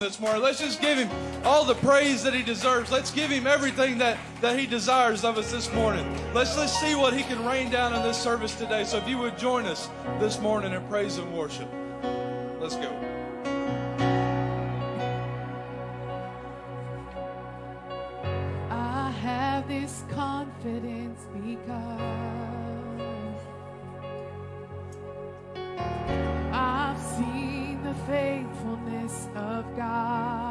this morning. Let's just give him all the praise that he deserves. Let's give him everything that, that he desires of us this morning. Let's let's see what he can rain down in this service today. So if you would join us this morning in praise and worship. Let's go. I have this confidence because of God.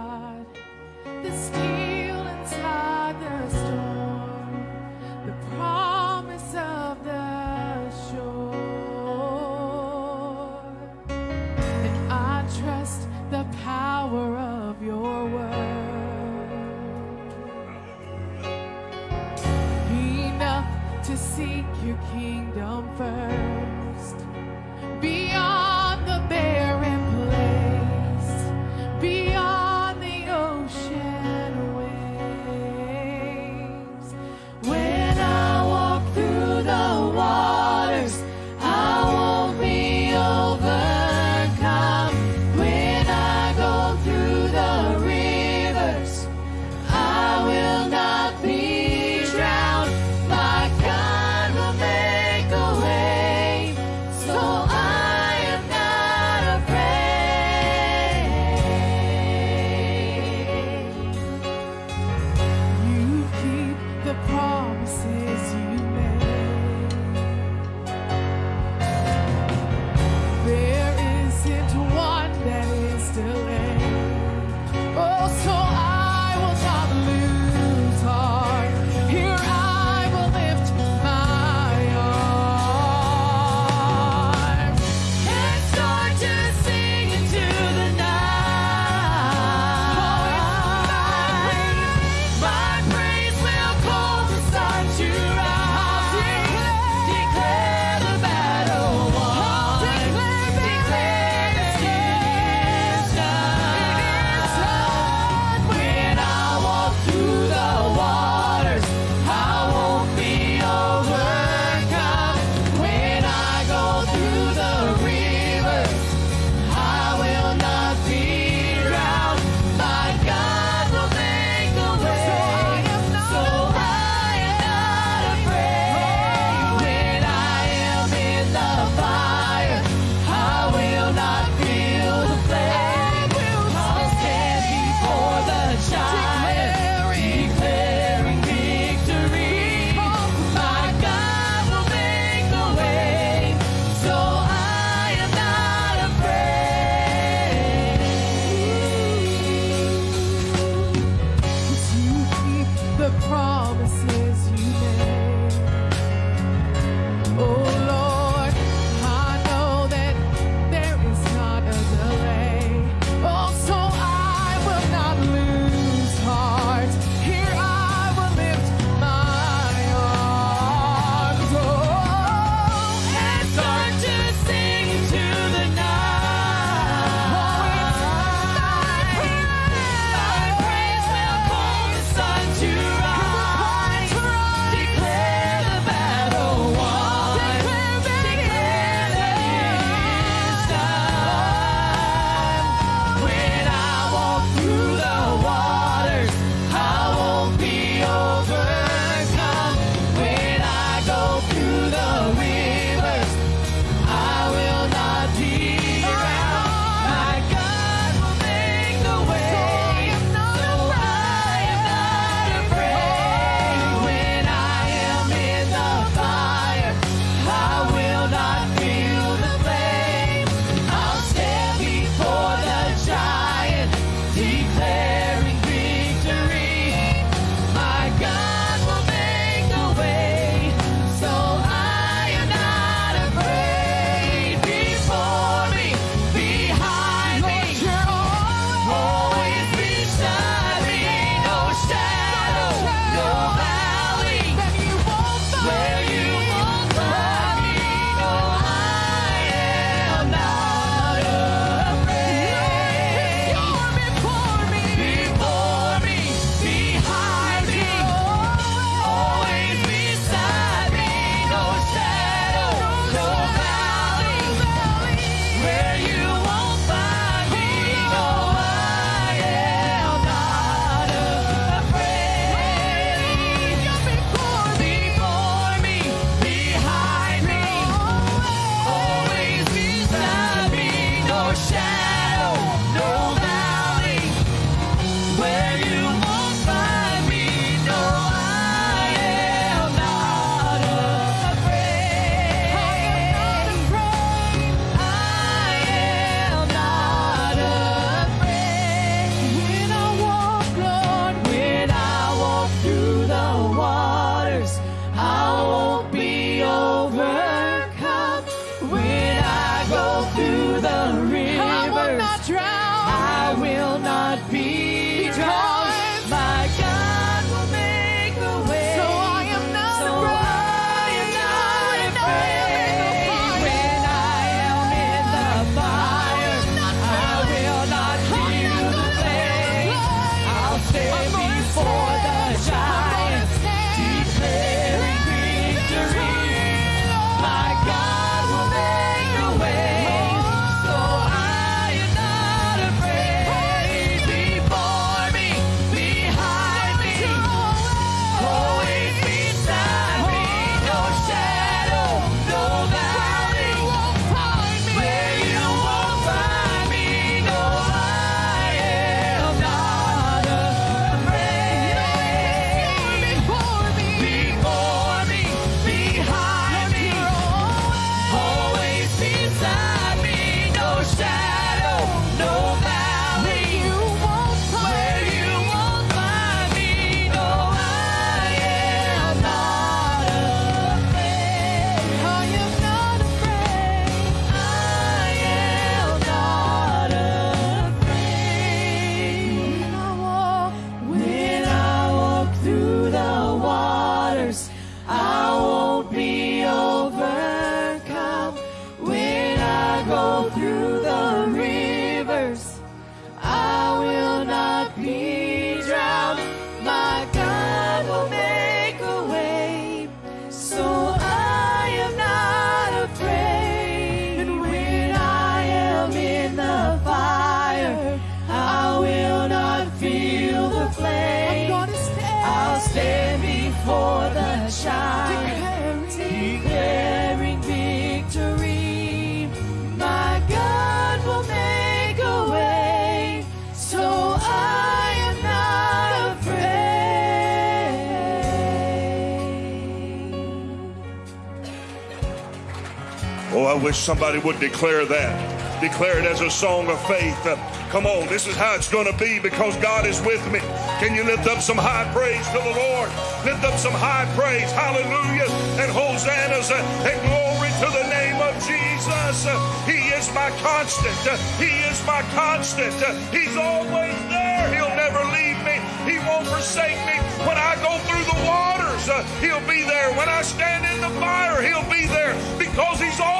Wish somebody would declare that. Declare it as a song of faith. Uh, come on, this is how it's going to be because God is with me. Can you lift up some high praise to the Lord? Lift up some high praise, hallelujah, and hosannas uh, and glory to the name of Jesus. Uh, he is my constant. He is my constant. He's always there. He'll never leave me. He won't forsake me. When I go through the waters, He'll be there. When I stand in the fire, He'll be there because He's always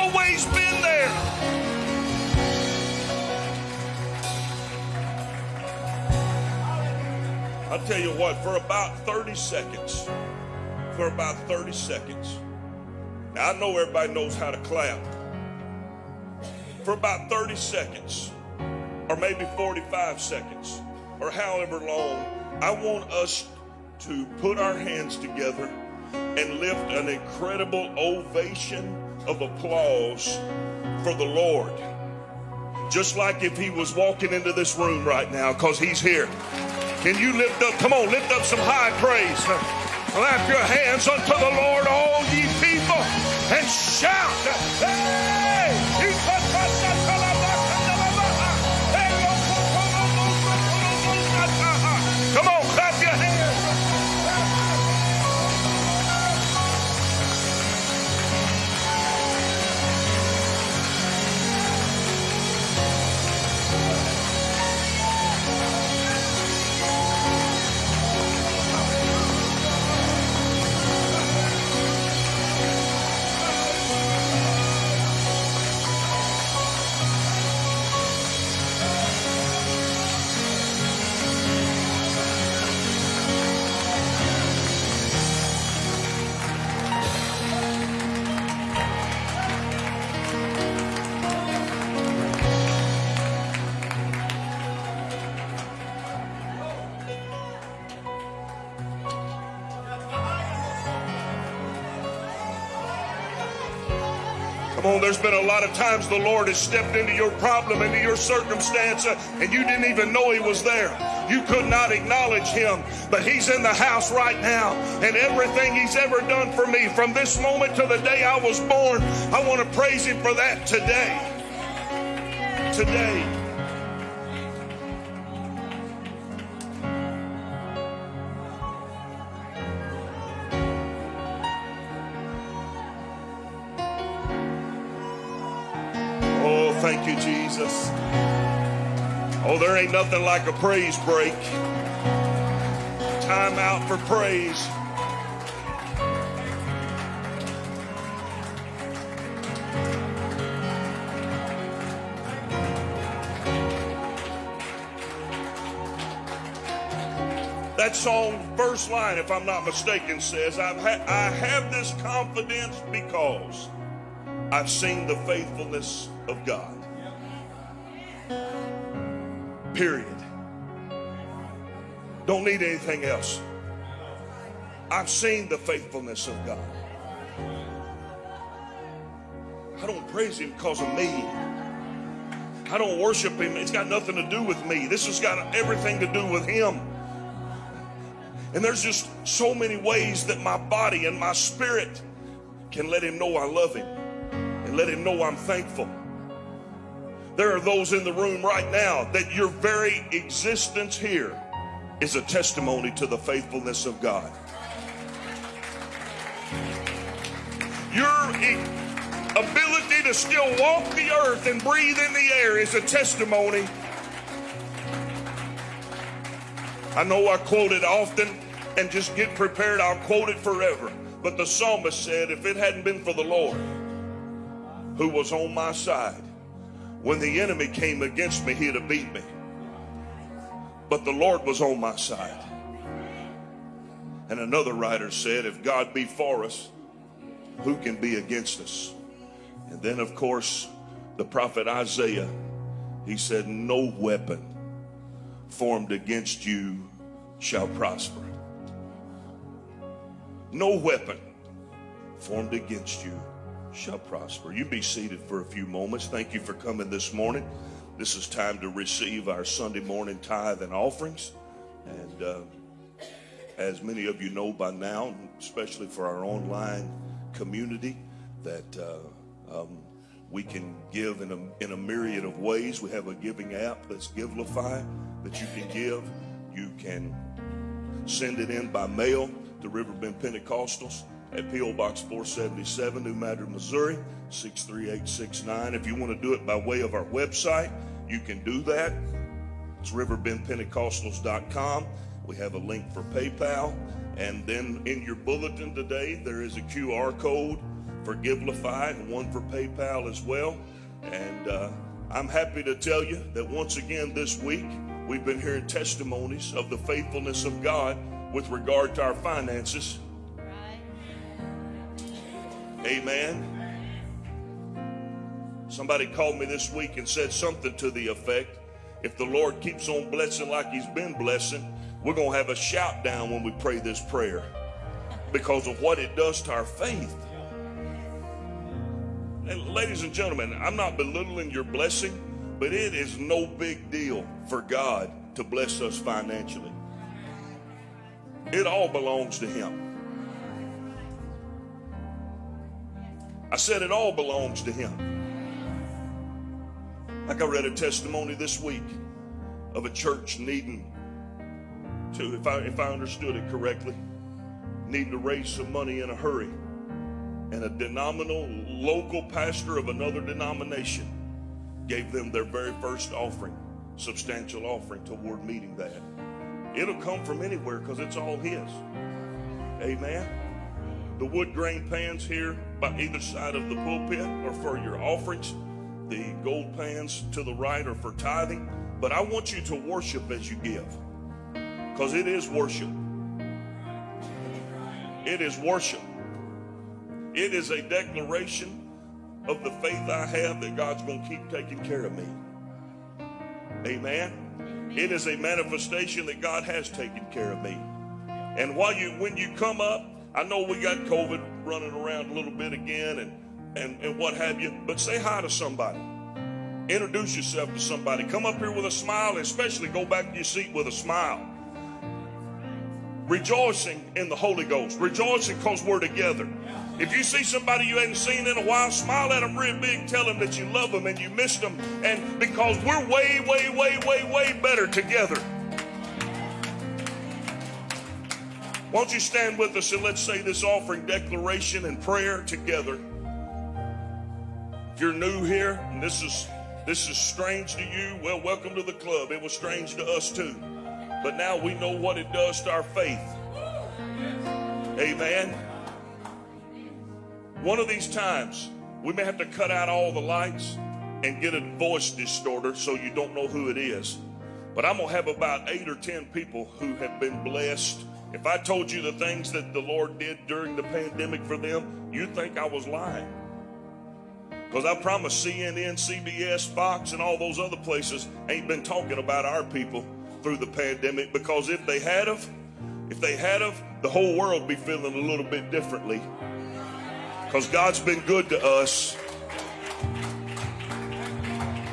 I'll tell you what, for about 30 seconds, for about 30 seconds, now I know everybody knows how to clap. For about 30 seconds, or maybe 45 seconds, or however long, I want us to put our hands together and lift an incredible ovation of applause for the Lord. Just like if he was walking into this room right now, because he's here. Can you lift up? Come on, lift up some high praise. Clap your hands unto the Lord, all ye people, and shout. Hey! There's been a lot of times the Lord has stepped into your problem, into your circumstance, uh, and you didn't even know He was there. You could not acknowledge Him, but He's in the house right now, and everything He's ever done for me from this moment to the day I was born, I want to praise Him for that today. Today. Jesus. Oh, there ain't nothing like a praise break. Time out for praise. That song, first line, if I'm not mistaken, says, I've ha- I have this confidence because I've seen the faithfulness of God. Period. Don't need anything else. I've seen the faithfulness of God. I don't praise Him because of me. I don't worship Him. It's got nothing to do with me. This has got everything to do with Him. And there's just so many ways that my body and my spirit can let Him know I love Him and let Him know I'm thankful. There are those in the room right now that your very existence here is a testimony to the faithfulness of God. Your ability to still walk the earth and breathe in the air is a testimony. I know I quote it often and just get prepared, I'll quote it forever. But the psalmist said, if it hadn't been for the Lord who was on my side, when the enemy came against me, he'd have beat me. But the Lord was on my side. And another writer said, if God be for us, who can be against us? And then, of course, the prophet Isaiah, he said, no weapon formed against you shall prosper. No weapon formed against you shall prosper. You be seated for a few moments. Thank you for coming this morning. This is time to receive our Sunday morning tithe and offerings. And uh, as many of you know by now, especially for our online community, that uh, um, We can give in a, in a myriad of ways. We have a giving app that's Givelify that you can give. You can send it in by mail to Riverbend Pentecostals at P.O. Box 477, New Madrid, Missouri, 63869. If you want to do it by way of our website, you can do that. It's riverbendpentecostals.com. We have a link for PayPal. And then in your bulletin today, there is a QR code for Givelify and one for PayPal as well. And uh, I'm happy to tell you that once again this week, we've been hearing testimonies of the faithfulness of God with regard to our finances. Amen. Somebody called me this week and said something to the effect if the Lord keeps on blessing like He's been blessing, we're going to have a shout down when we pray this prayer because of what it does to our faith. And ladies and gentlemen, I'm not belittling your blessing, but it is no big deal for God to bless us financially. It all belongs to Him. I said it all belongs to Him. Like I read a testimony this week of a church needing to, if I, if I understood it correctly, needing to raise some money in a hurry. And a denominational local pastor of another denomination gave them their very first offering, substantial offering toward meeting that. It'll come from anywhere because it's all his. Amen. The wood grain pans here by either side of the pulpit are for your offerings. The gold pans to the right are for tithing. But I want you to worship as you give because it is worship. It is worship. It is a declaration of the faith I have that God's going to keep taking care of me. Amen. It is a manifestation that God has taken care of me. And while you when you come up, I know we got COVID running around a little bit again and and, and what have you, but say hi to somebody. Introduce yourself to somebody. Come up here with a smile, especially go back to your seat with a smile. Rejoicing in the Holy Ghost. Rejoicing because we're together. If you see somebody you hadn't seen in a while, smile at them real big. Tell them that you love them and you missed them. And because we're way, way, way, way, way better together. Won't you stand with us and let's say this offering declaration and prayer together. If you're new here and this is this is strange to you, well, welcome to the club. It was strange to us too. But now we know what it does to our faith. Amen. One of these times, we may have to cut out all the lights and get a voice distorter so you don't know who it is. But I'm going to have about eight or ten people who have been blessed. If I told you the things that the Lord did during the pandemic for them, you'd think I was lying. Because I promise CNN, CBS, Fox, and all those other places ain't been talking about our people through the pandemic. Because if they had of, if they had of, the whole world be feeling a little bit differently. Because God's been good to us.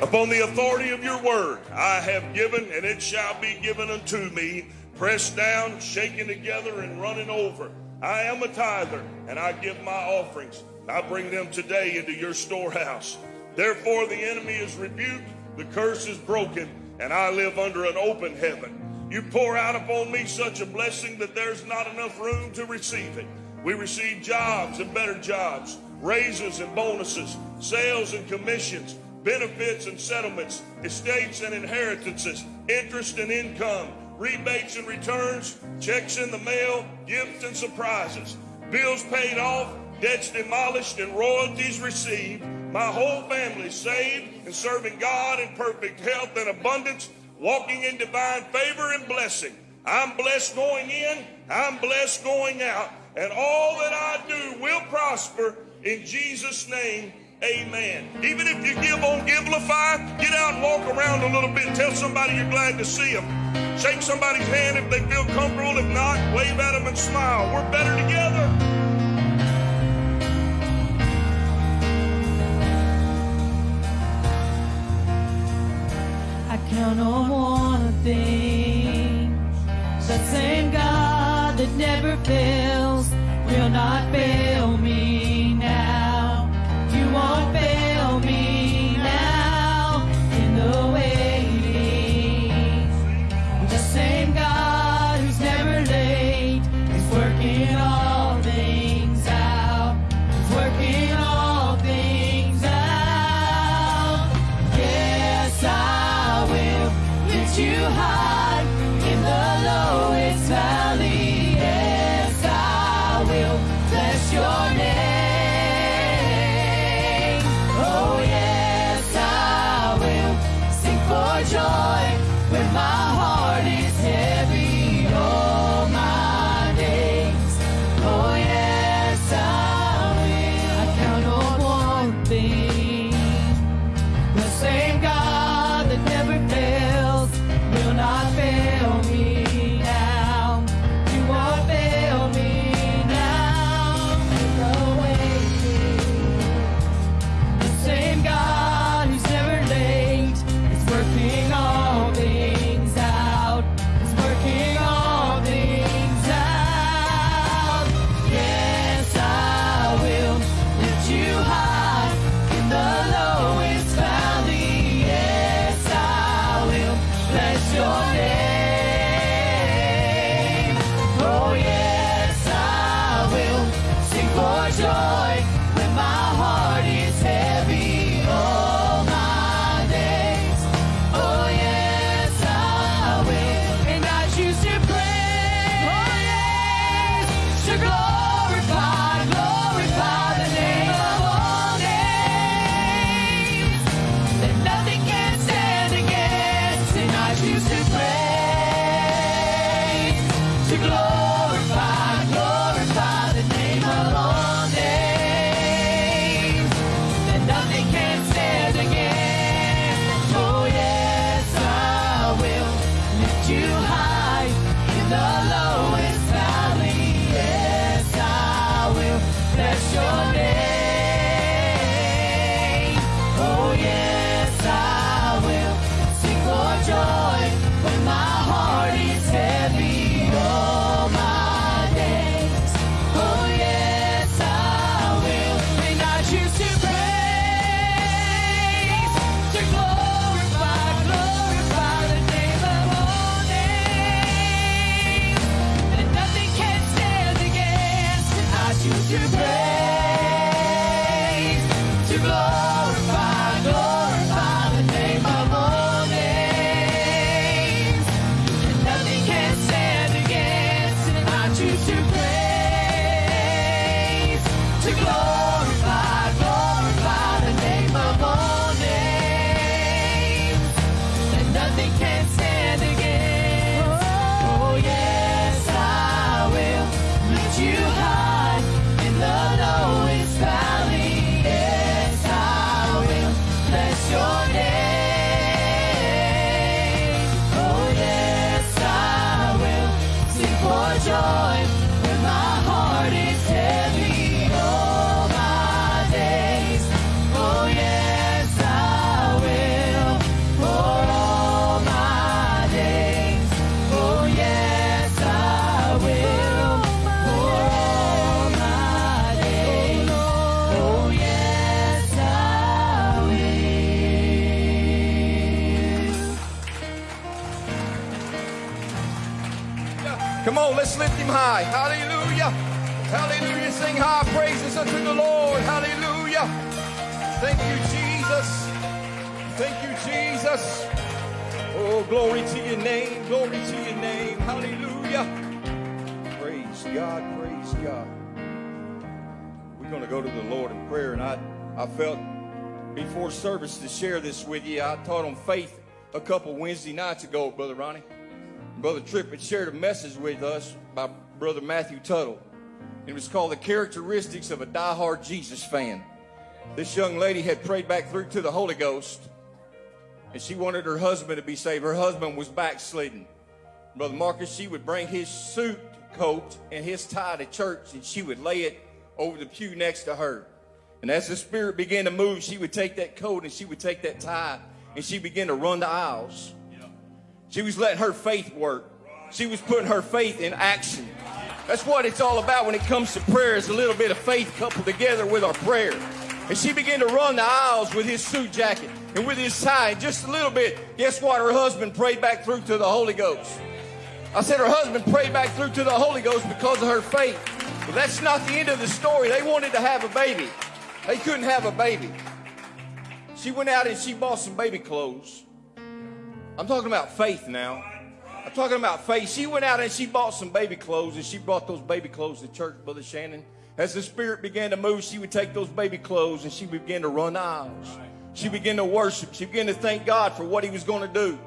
Upon the authority of your word, I have given, and it shall be given unto me, pressed down, shaken together, and running over. I am a tither, and I give my offerings. I bring them today into your storehouse. Therefore, the enemy is rebuked, the curse is broken, and I live under an open heaven. You pour out upon me such a blessing that there's not enough room to receive it. We receive jobs and better jobs, raises and bonuses, sales and commissions, benefits and settlements, estates and inheritances, interest and income, rebates and returns, checks in the mail, gifts and surprises, bills paid off, debts demolished, and royalties received. My whole family saved and serving God in perfect health and abundance, walking in divine favor and blessing. I'm blessed going in, I'm blessed going out, and all that I do will prosper in Jesus' name. Amen. Even if you give on Givelify, get out and walk around a little bit. Tell somebody you're glad to see them. Shake somebody's hand if they feel comfortable. If not, wave at them and smile. We're better together. I count on one thing. The same God that never fails will not fail me Hallelujah. Hallelujah. Sing high praises unto the Lord. Hallelujah. Thank you, Jesus. Thank you, Jesus. Oh, glory to your name. Glory to your name. Hallelujah. Praise God. Praise God. We're going to go to the Lord in prayer. And I, I felt before service to share this with you. I taught on faith a couple Wednesday nights ago, Brother Ronnie. Brother Tripp had shared a message with us by Brother Matthew Tuttle. It was called The Characteristics of a Diehard Jesus Fan. This young lady had prayed back through to the Holy Ghost, and she wanted her husband to be saved. Her husband was backslidden. Brother Marcus, she would bring his suit coat and his tie to church, and she would lay it over the pew next to her. And as the Spirit began to move, she would take that coat and she would take that tie, and she began to run the aisles. She was letting her faith work. She was putting her faith in action. That's what it's all about when it comes to prayer is a little bit of faith coupled together with our prayer. And she began to run the aisles with his suit jacket and with his tie. Just a little bit. Guess what? Her husband prayed back through to the Holy Ghost. I said her husband prayed back through to the Holy Ghost because of her faith. But that's not the end of the story. They wanted to have a baby. They couldn't have a baby. She went out and she bought some baby clothes. I'm talking about faith now. Talking about faith. She went out and she bought some baby clothes and she brought those baby clothes to church, Brother Shannon. As the Spirit began to move, she would take those baby clothes and she began to run aisles. She began to worship. She began to thank God for what He was going to do.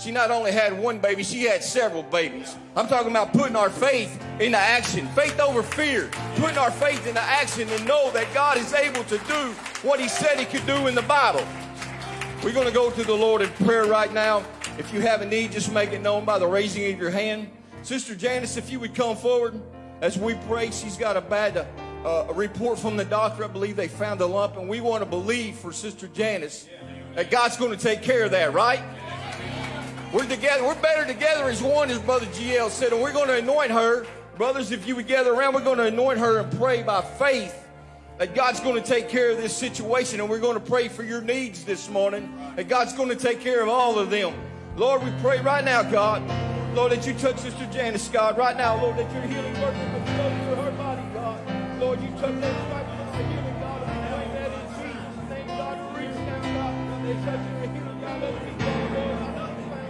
She not only had one baby, she had several babies. I'm talking about putting our faith into action. Faith over fear. Putting our faith into action and know that God is able to do what He said He could do in the Bible. We're going to go to the Lord in prayer right now. If you have a need, just make it known by the raising of your hand. Sister Janice, if you would come forward as we pray, she's got a bad uh, a report from the doctor. I believe they found a lump, and we want to believe for Sister Janice that God's going to take care of that, right? We're together. We're better together as one, as Brother GL said, and we're going to anoint her. Brothers, if you would gather around, we're going to anoint her and pray by faith that God's going to take care of this situation, and we're going to pray for your needs this morning, that God's going to take care of all of them. Lord, we pray right now, God, Lord, that you touch Sister Janice, God, right now, Lord, that your healing work will flow through her body, God. Lord, you touch that stripe with the healing, God, and I pray that in Jesus' name, God, reach now, God, they touch your healing, God, let it be done, Lord,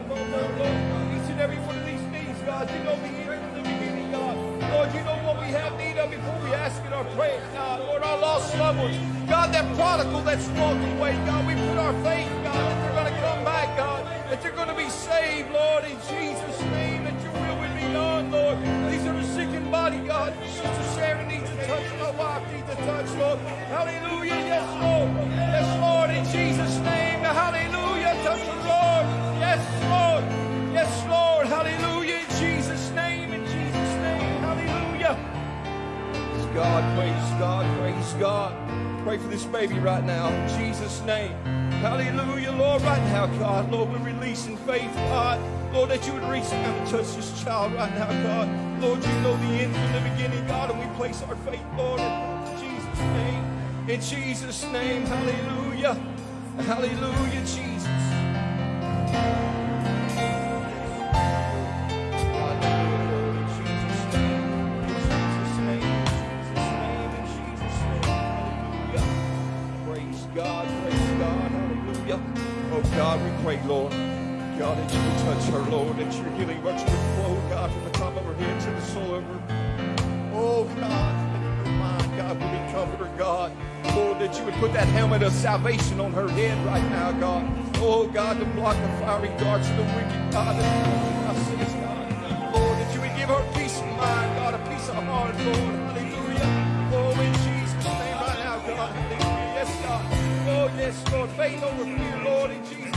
Lord, Lord, Lord, each and every one of these needs, God, you know the end from the beginning, God. Lord, you know what we have need of before we ask it or pray, God. Lord, our lost loved ones, God, that prodigal that's walking away, God, we put our faith, God, that they're going to come God, that they're going to be saved, Lord, in Jesus' name, that your will will be done, Lord. These are the sick in body, God. Sister Sharon needs a touch, my wife needs a touch, Lord. Hallelujah, yes, Lord. Yes, Lord, in Jesus' name, hallelujah, touch the Lord. Yes, Lord. Yes, Lord, hallelujah, in Jesus' name, in Jesus' name, hallelujah. Praise God, praise God, praise God. Pray for this baby right now in Jesus' name. Hallelujah, Lord, right now, God. Lord, we're releasing faith, God. Lord, that you would reach out and touch this child right now, God. Lord, you know the end from the beginning, God, and we place our faith, Lord, in Jesus' name. In Jesus' name, hallelujah. Hallelujah, Jesus. God, we pray, Lord. God, that you would touch her, Lord, that your healing virtue would flow, God, from the top of her head to the sole of her. Oh God, that in her mind, God, would be comforter, God. Lord, that you would put that helmet of salvation on her head right now, God. Oh God, to block the fiery darts of the wicked, God. That our sins, God. Lord, that you would give her peace of mind, God, a peace of heart, Lord. Hallelujah. Oh, in Jesus' name right now, God. Hallelujah. Yes, God. Oh, yes, Lord. Faith over fear, Lord, in Jesus'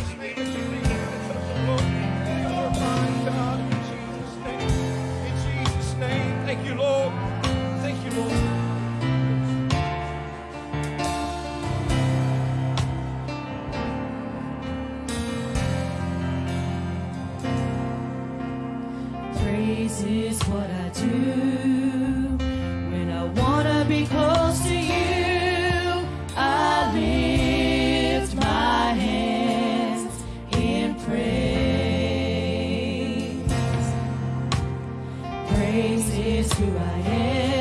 is what I do when I wanna be close Who I am.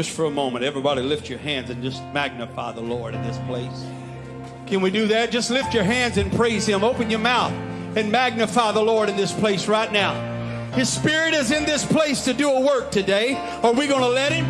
Just for a moment, everybody lift your hands and just magnify the Lord in this place. Can we do that? Just lift your hands and praise Him. Open your mouth and magnify the Lord in this place right now. His Spirit is in this place to do a work today. Are we going to let Him?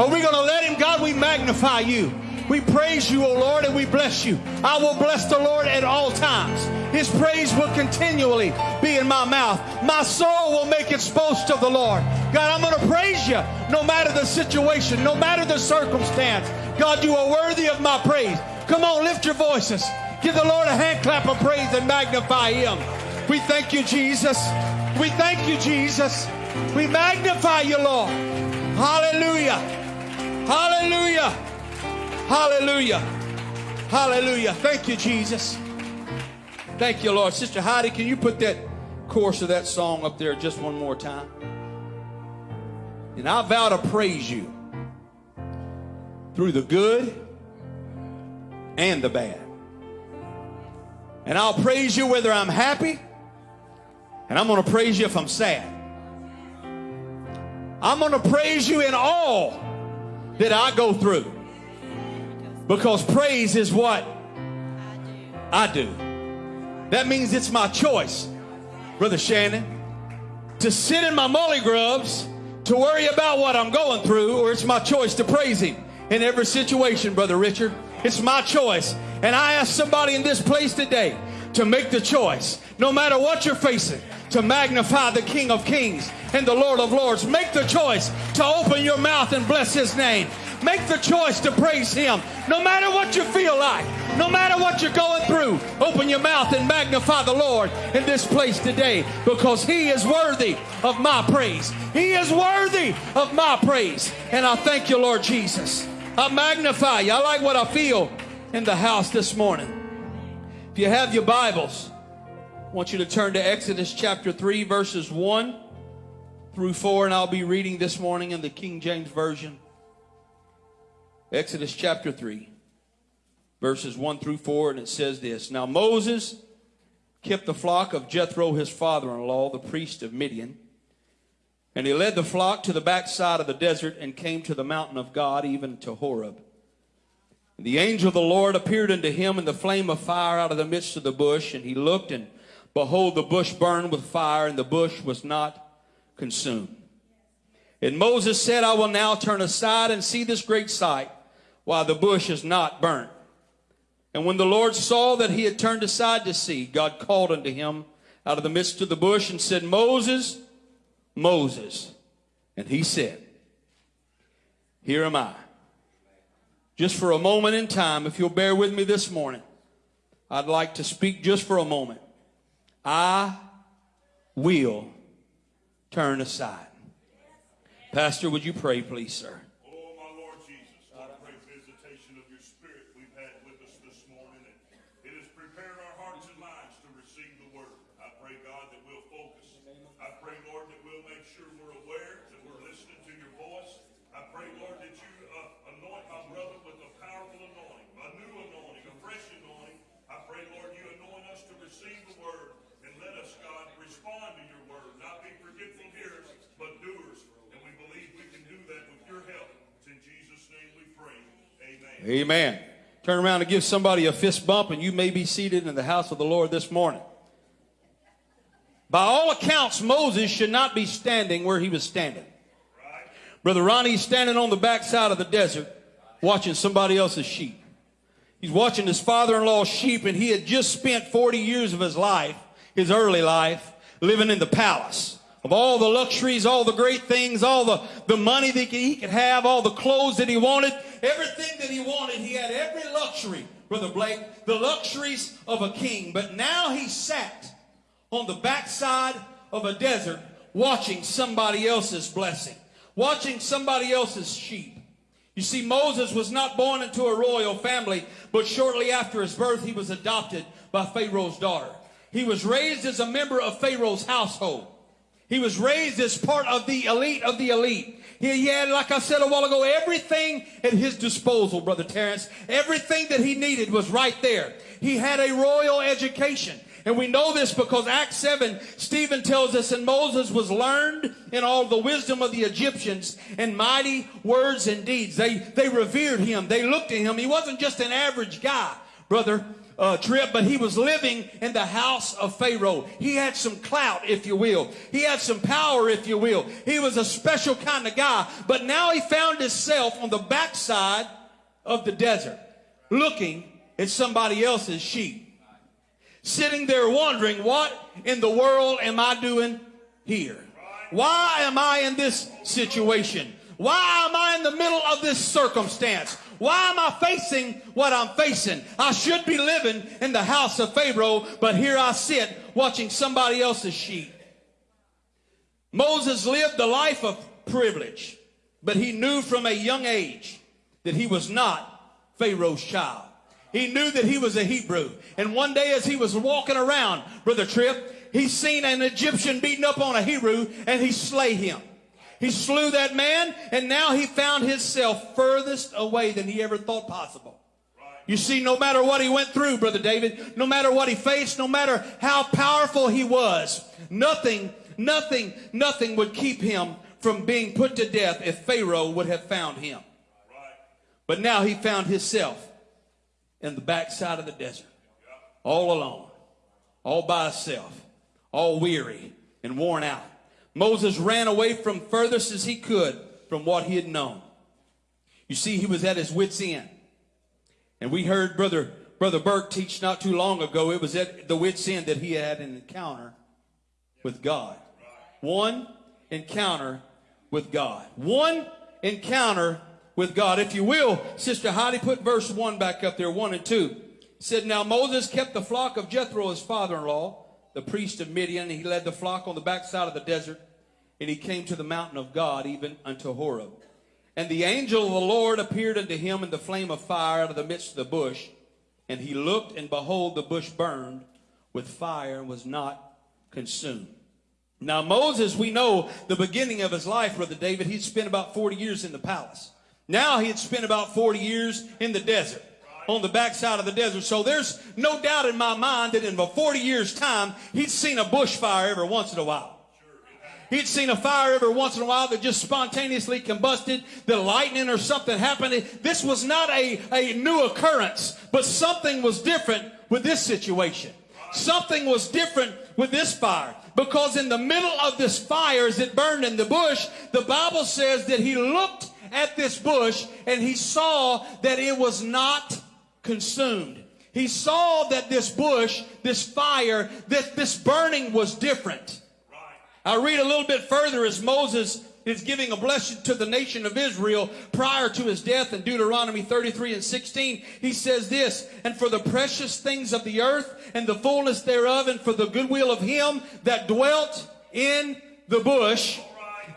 Are we going to let Him? God, we magnify you. We praise you, O Lord, and we bless you. I will bless the Lord at all times. His praise will continually be in my mouth. My soul will make its boast of the Lord. God, I'm going to praise you no matter the situation, no matter the circumstance. God, you are worthy of my praise. Come on, lift your voices. Give the Lord a hand clap of praise and magnify him. We thank you, Jesus. We thank you, Jesus. We magnify you, Lord. Hallelujah. Hallelujah. Hallelujah. Hallelujah. Thank you, Jesus. Thank you, Lord. Sister Heidi, can you put that chorus of that song up there just one more time? And I vow to praise you through the good and the bad. And I'll praise you whether I'm happy, and I'm going to praise you if I'm sad. I'm going to praise you in all that I go through. Because praise is what I do. That means it's my choice, Brother Shannon, to sit in my molly grubs, to worry about what I'm going through, or it's my choice to praise Him in every situation, Brother Richard. It's my choice. And I ask somebody in this place today to make the choice, no matter what you're facing, to magnify the King of Kings and the Lord of Lords. Make the choice to open your mouth and bless His name. Make the choice to praise Him, no matter what you feel like, no matter what you're going through. Open your mouth and magnify the Lord in this place today because He is worthy of my praise. He is worthy of my praise. And I thank you, Lord Jesus. I magnify you. I like what I feel in the house this morning. If you have your Bibles, I want you to turn to Exodus chapter 3, verses 1 through 4, and I'll be reading this morning in the King James Version. Exodus chapter 3, verses 1 through 4, and it says this Now Moses kept the flock of Jethro, his father in law, the priest of Midian. And he led the flock to the backside of the desert and came to the mountain of God, even to Horeb. And the angel of the Lord appeared unto him in the flame of fire out of the midst of the bush. And he looked, and behold, the bush burned with fire, and the bush was not consumed. And Moses said, I will now turn aside and see this great sight, while the bush is not burnt. And when the Lord saw that he had turned aside to see, God called unto him out of the midst of the bush and said, Moses, Moses. And he said, Here am I. Just for a moment in time, if you'll bear with me this morning, I'd like to speak just for a moment. I will turn aside. Pastor, would you pray, please, sir? Oh, my Lord Jesus, what a great visitation of your spirit we've had with us this morning. And it has prepared our hearts and minds to receive the word. I pray, God, that we'll focus. I pray, Lord, that we'll make sure we're aware, that we're listening to your voice. I pray, Lord, that you uh, anoint my brother with a powerful anointing, a new anointing, a fresh anointing. I pray, Lord, you anoint us to receive the word and let us, God, respond to your word, not be forgetful hearers, but doers. And we believe we can do that with your help. It's in Jesus' name we pray. Amen. Turn around and give somebody a fist bump, and you may be seated in the house of the Lord this morning. By all accounts, Moses should not be standing where he was standing. Brother Ronnie's standing on the backside of the desert watching somebody else's sheep. He's watching his father in law's sheep, and he had just spent 40 years of his life, his early life, living in the palace of all the luxuries, all the great things, all the, the money that he could have, all the clothes that he wanted, everything that he wanted. He had every luxury, Brother Blake, the luxuries of a king. But now he sat on the backside of a desert watching somebody else's blessing, watching somebody else's sheep. You see, Moses was not born into a royal family, but shortly after his birth, he was adopted by Pharaoh's daughter. He was raised as a member of Pharaoh's household. He was raised as part of the elite of the elite. He, had, like I said a while ago, everything at his disposal, Brother Terrence. Everything that he needed was right there. He had a royal education. And we know this because Acts 7, Stephen tells us, and Moses was learned in all the wisdom of the Egyptians and mighty words and deeds. They, they revered him. They looked at him. He wasn't just an average guy, brother. Uh, Tripp, but he was living in the house of Pharaoh. He had some clout, if you will. He had some power, if you will. He was a special kind of guy. But now he found himself on the backside of the desert, looking at somebody else's sheep sitting there wondering, what in the world am I doing here? Why am I in this situation? Why am I in the middle of this circumstance? Why am I facing what I'm facing? I should be living in the house of Pharaoh, but here I sit watching somebody else's sheep. Moses lived the life of privilege, but he knew from a young age that he was not Pharaoh's child. He knew that he was a Hebrew. And one day as he was walking around, Brother Tripp, he seen an Egyptian beating up on a Hebrew and he slay him. He slew that man and now he found himself furthest away than he ever thought possible. You see, no matter what he went through, Brother David, no matter what he faced, no matter how powerful he was, nothing, nothing, nothing would keep him from being put to death if Pharaoh would have found him. But now he found himself in the backside of the desert, all alone, all by himself, all weary and worn out. Moses ran away from furthest as he could from what he had known. You see, he was at his wits' end. And we heard Brother, Brother Burke teach not too long ago, it was at the wits' end that he had an encounter with God. One encounter with God. One encounter with God. If you will, Sister Heidi, put verse 1 back up there, 1 and 2. It said, Now Moses kept the flock of Jethro, his father-in-law, the priest of Midian. He led the flock on the backside of the desert, and he came to the mountain of God, even unto Horeb. And the angel of the Lord appeared unto him in the flame of fire out of the midst of the bush. And he looked, and behold, the bush burned with fire and was not consumed. Now, Moses, we know the beginning of his life, Brother David, he'd spent about 40 years in the palace. Now he had spent about 40 years in the desert, on the backside of the desert. So there's no doubt in my mind that in about 40 years' time, he'd seen a bushfire every once in a while. He'd seen a fire every once in a while that just spontaneously combusted, the lightning or something happened. This was not a, a new occurrence, but something was different with this situation. Something was different with this fire. Because in the middle of this fire, as it burned in the bush, the Bible says that he looked at this bush and he saw that it was not consumed. He saw that this bush, this fire, that this burning was different. I read a little bit further as Moses is giving a blessing to the nation of Israel prior to his death in Deuteronomy 33 and 16. He says this, and for the precious things of the earth and the fullness thereof and for the goodwill of him that dwelt in the bush,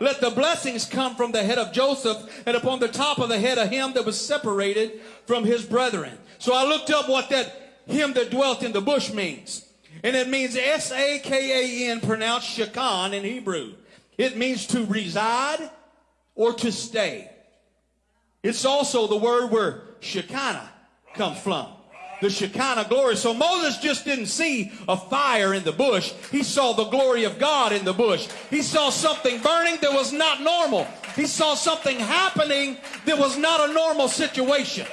let the blessings come from the head of Joseph and upon the top of the head of him that was separated from his brethren. So I looked up what that him that dwelt in the bush means. And it means S-A-K-A-N pronounced Shakan in Hebrew. It means to reside or to stay. It's also the word where Shekinah comes from the Shekinah glory. So Moses just didn't see a fire in the bush. He saw the glory of God in the bush. He saw something burning that was not normal. He saw something happening that was not a normal situation.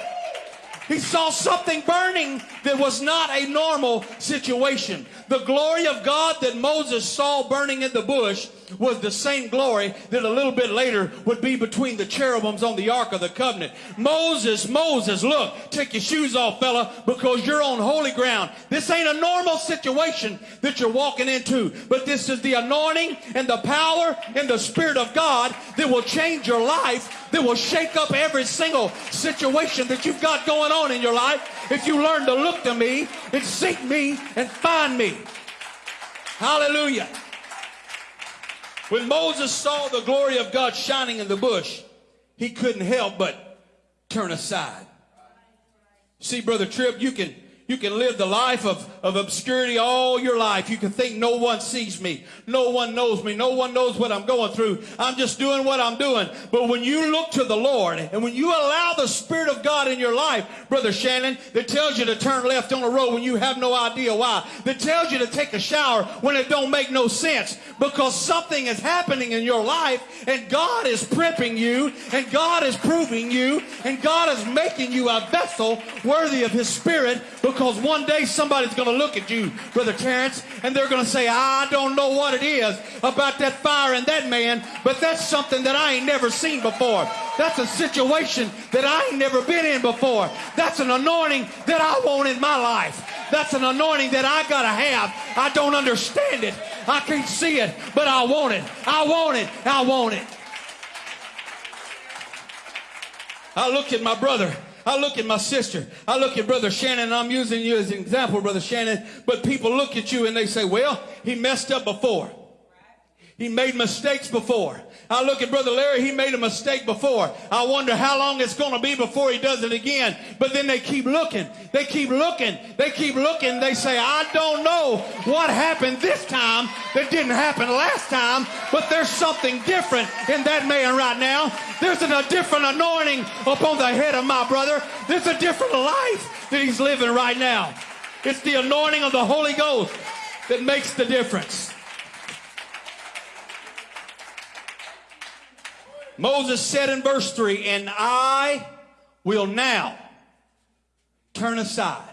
He saw something burning that was not a normal situation. The glory of God that Moses saw burning in the bush was the same glory that a little bit later would be between the cherubims on the Ark of the Covenant. Moses, Moses, look, take your shoes off, fella, because you're on holy ground. This ain't a normal situation that you're walking into, but this is the anointing and the power and the Spirit of God that will change your life, that will shake up every single situation that you've got going on in your life if you learn to look to me and seek me and find me. Hallelujah. When Moses saw the glory of God shining in the bush, he couldn't help but turn aside. See, Brother Tripp, you can You can live the life of, of obscurity all your life. You can think no one sees me. No one knows me. No one knows what I'm going through. I'm just doing what I'm doing. But when you look to the Lord and when you allow the Spirit of God in your life, Brother Shannon, that tells you to turn left on a road when you have no idea why, that tells you to take a shower when it don't make no sense because something is happening in your life and God is prepping you and God is proving you and God is making you a vessel worthy of His Spirit because one day somebody's going to look at you, Brother Terrence, and they're going to say, I don't know what it is about that fire and that man, but that's something that I ain't never seen before. That's a situation that I ain't never been in before. That's an anointing that I want in my life. That's an anointing that I got to have. I don't understand it. I can't see it, but I want it. I want it. I want it. I look at my brother I look at my sister. I look at Brother Shannon, I'm using you as an example, Brother Shannon. But people look at you and they say, well, he messed up before. He made mistakes before. I look at Brother Larry, he made a mistake before. I wonder how long it's going to be before he does it again. But then they keep looking. They keep looking. They keep looking. They say, I don't know what happened this time that didn't happen last time, but there's something different in that man right now. There's a different anointing upon the head of my brother. There's a different life that he's living right now. It's the anointing of the Holy Ghost that makes the difference. Moses said in verse 3, And I will now turn aside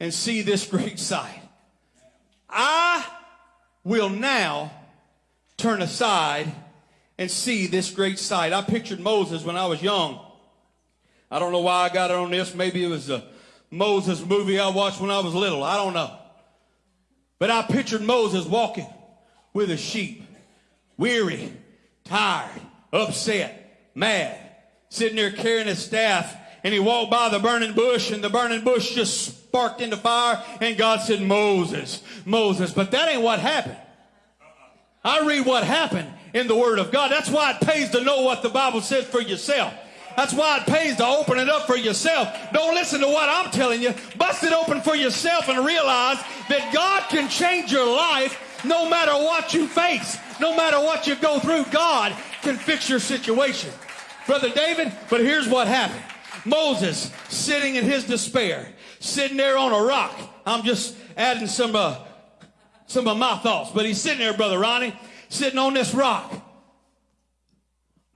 and see this great sight. I will now turn aside and see this great sight. I pictured Moses when I was young. I don't know why I got it on this. Maybe it was a Moses movie I watched when I was little. I don't know. But I pictured Moses walking with a sheep, weary, tired, upset, mad, sitting there carrying his staff. And he walked by the burning bush, and the burning bush just sparked into fire. And God said, Moses, Moses. But that ain't what happened. I read what happened in the Word of God. That's why it pays to know what the Bible says for yourself. That's why it pays to open it up for yourself. Don't listen to what I'm telling you. Bust it open for yourself and realize that God can change your life no matter what you face, no matter what you go through. God can fix your situation. Brother David, but here's what happened. Moses sitting in his despair, sitting there on a rock. I'm just adding some uh, some of my thoughts, but he's sitting there, brother Ronnie, sitting on this rock,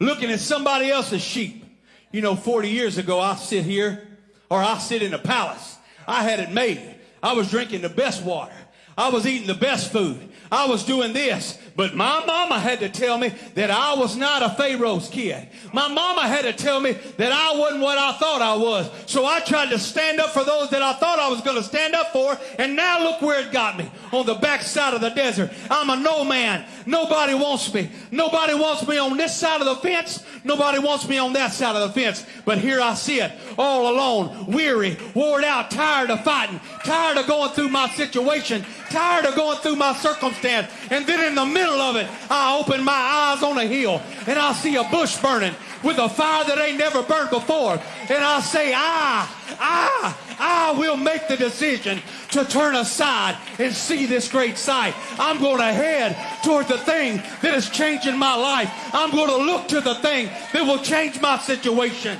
looking at somebody else's sheep. You know, 40 years ago, I sit here, or I sit in a palace. I had it made. I was drinking the best water. I was eating the best food. I was doing this. But my mama had to tell me that I was not a Pharaoh's kid. My mama had to tell me that I wasn't what I thought I was. So I tried to stand up for those that I thought I was going to stand up for. And now look where it got me on the backside of the desert. I'm a no man. Nobody wants me. Nobody wants me on this side of the fence. Nobody wants me on that side of the fence. But here I sit all alone, weary, worn out, tired of fighting, tired of going through my situation, tired of going through my circumstance. And then in the middle of it, I open my eyes on a hill and I see a bush burning with a fire that ain't never burned before. And I say, I, I, I will make the decision to turn aside and see this great sight. I'm going to head toward the thing that is changing my life. I'm going to look to the thing that will change my situation.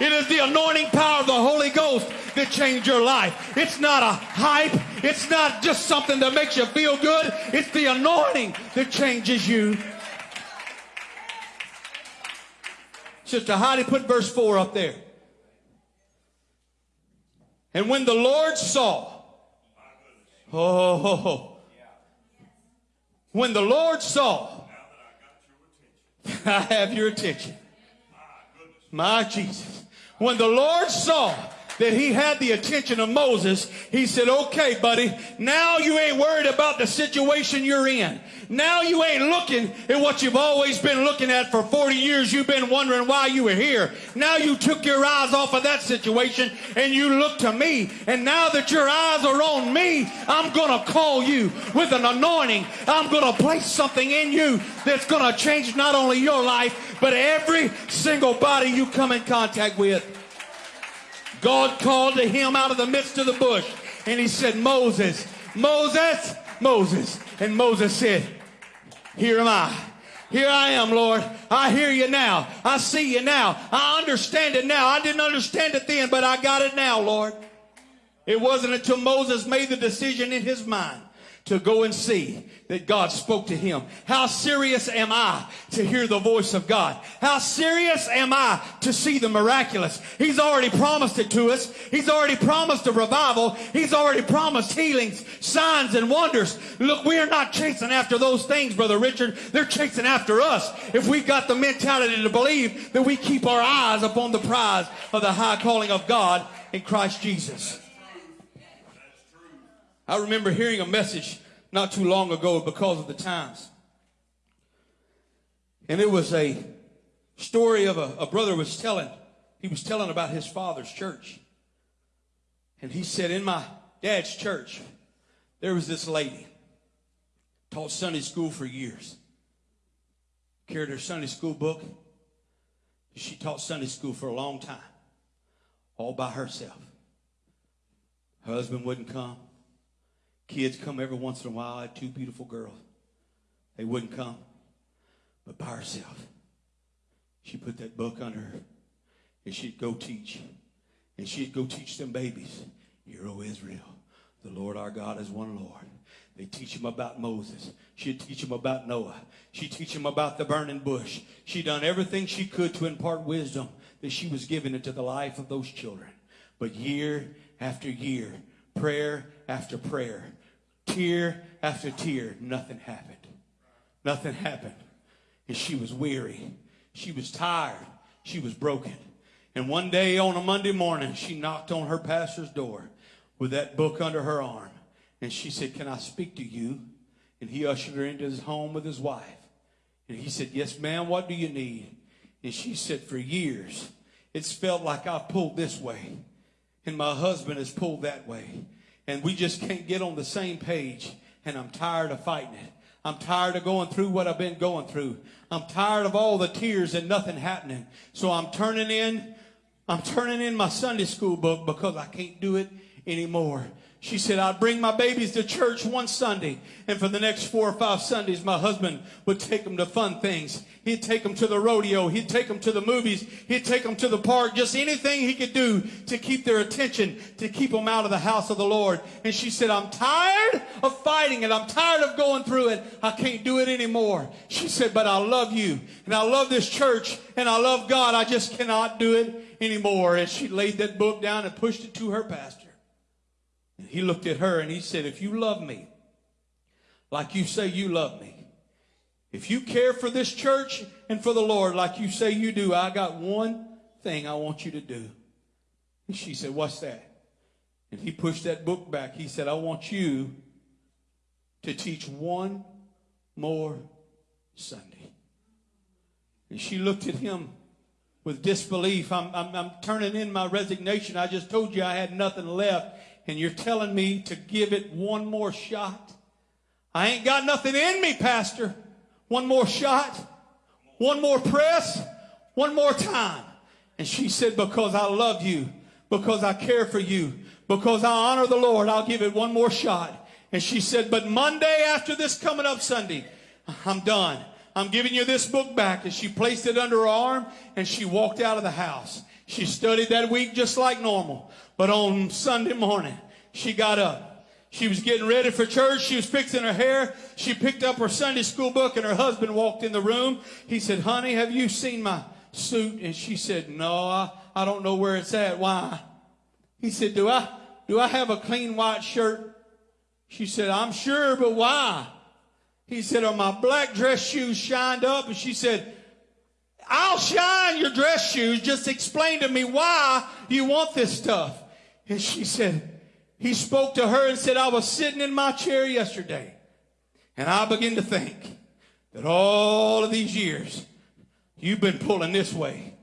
It is the anointing power of the Holy Ghost that change your life. It's not a hype. It's not just something that makes you feel good. It's the anointing that changes you. Sister Heidi, put verse 4 up there. And when the Lord saw, oh, when the Lord saw, I have your attention. My Jesus. When the Lord saw that he had the attention of Moses, he said, okay, buddy, now you ain't worried about the situation you're in. Now you ain't looking at what you've always been looking at for 40 years. You've been wondering why you were here. Now you took your eyes off of that situation and you look to me. And now that your eyes are on me, I'm going to call you with an anointing. I'm going to place something in you that's going to change not only your life, but every single body you come in contact with. God called to him out of the midst of the bush and he said, Moses, Moses, Moses. And Moses said, Here am I. Here I am, Lord. I hear you now. I see you now. I understand it now. I didn't understand it then, but I got it now, Lord. It wasn't until Moses made the decision in his mind to go and see that God spoke to him. How serious am I to hear the voice of God? How serious am I to see the miraculous? He's already promised it to us. He's already promised a revival. He's already promised healings, signs, and wonders. Look, we are not chasing after those things, Brother Richard. They're chasing after us. If we've got the mentality to believe that we keep our eyes upon the prize of the high calling of God in Christ Jesus. I remember hearing a message not too long ago because of the times. And it was a story of a, a brother was telling. He was telling about his father's church. And he said, in my dad's church, there was this lady, taught Sunday school for years. Carried her Sunday school book. She taught Sunday school for a long time, all by herself. Her husband wouldn't come. Kids come every once in a while. I had two beautiful girls. They wouldn't come, but by herself. She put that book under her, and she'd go teach. And she'd go teach them babies, Hear, O Israel, the Lord our God is one Lord. They teach them about Moses. She'd teach them about Noah. She'd teach them about the burning bush. She'd done everything she could to impart wisdom that she was giving into the life of those children. But year after year, prayer after prayer, tear after tear, nothing happened. Nothing happened. And she was weary. She was tired. She was broken. And one day on a Monday morning, she knocked on her pastor's door with that book under her arm. And she said, Can I speak to you? And he ushered her into his home with his wife. And he said, Yes, ma'am, what do you need? And she said, For years, it's felt like I've pulled this way, and my husband has pulled that way and we just can't get on the same page. And I'm tired of fighting it. I'm tired of going through what I've been going through. I'm tired of all the tears and nothing happening. So I'm turning in, I'm turning in my Sunday school book because I can't do it anymore. She said, I'd bring my babies to church one Sunday, and for the next four or five Sundays, my husband would take them to fun things. He'd take them to the rodeo. He'd take them to the movies. He'd take them to the park. Just anything he could do to keep their attention, to keep them out of the house of the Lord. And she said, I'm tired of fighting it. I'm tired of going through it. I can't do it anymore. She said, but I love you, and I love this church, and I love God. I just cannot do it anymore. And she laid that book down and pushed it to her pastor. He looked at her and he said, If you love me like you say you love me, if you care for this church and for the Lord like you say you do, I got one thing I want you to do. And she said, What's that? And he pushed that book back. He said, I want you to teach one more Sunday. And she looked at him with disbelief. I'm, I'm, I'm turning in my resignation. I just told you I had nothing left and you're telling me to give it one more shot? I ain't got nothing in me, Pastor. One more shot, one more press, one more time. And she said, Because I love you, because I care for you, because I honor the Lord, I'll give it one more shot. And she said, But Monday after this coming up Sunday, I'm done. I'm giving you this book back. And she placed it under her arm and she walked out of the house. She studied that week just like normal. But on Sunday morning, she got up. She was getting ready for church. She was fixing her hair. She picked up her Sunday school book and her husband walked in the room. He said, honey, have you seen my suit? And she said, no, I, I don't know where it's at. Why? He said, do I, do I have a clean white shirt? She said, I'm sure, but why? He said, are my black dress shoes shined up? And she said, I'll shine your dress shoes. Just explain to me why you want this stuff. And she said, he spoke to her and said, I was sitting in my chair yesterday and I began to think that all of these years you've been pulling this way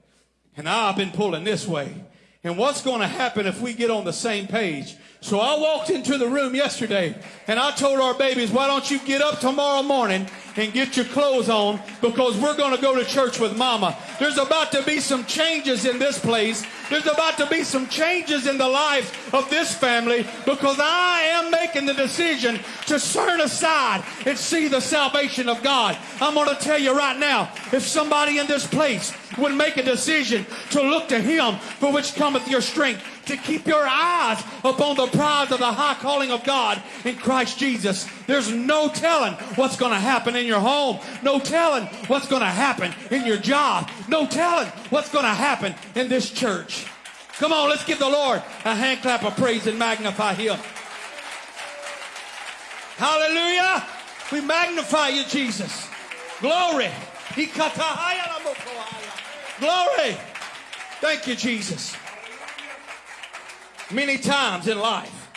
and I've been pulling this way. And what's going to happen if we get on the same page? So I walked into the room yesterday and I told our babies, why don't you get up tomorrow morning and get your clothes on because we're going to go to church with mama. There's about to be some changes in this place. There's about to be some changes in the lives of this family because I am making the decision to turn aside and see the salvation of God. I'm going to tell you right now, if somebody in this place would make a decision to look to him for which cometh your strength, to keep your eyes upon the prize of the high calling of God in Christ Jesus. There's no telling what's going to happen in your home. No telling what's going to happen in your job. No telling what's going to happen in this church. Come on, let's give the Lord a hand clap of praise and magnify him. Hallelujah. We magnify you, Jesus. Glory. Glory. Thank you, Jesus. Many times in life,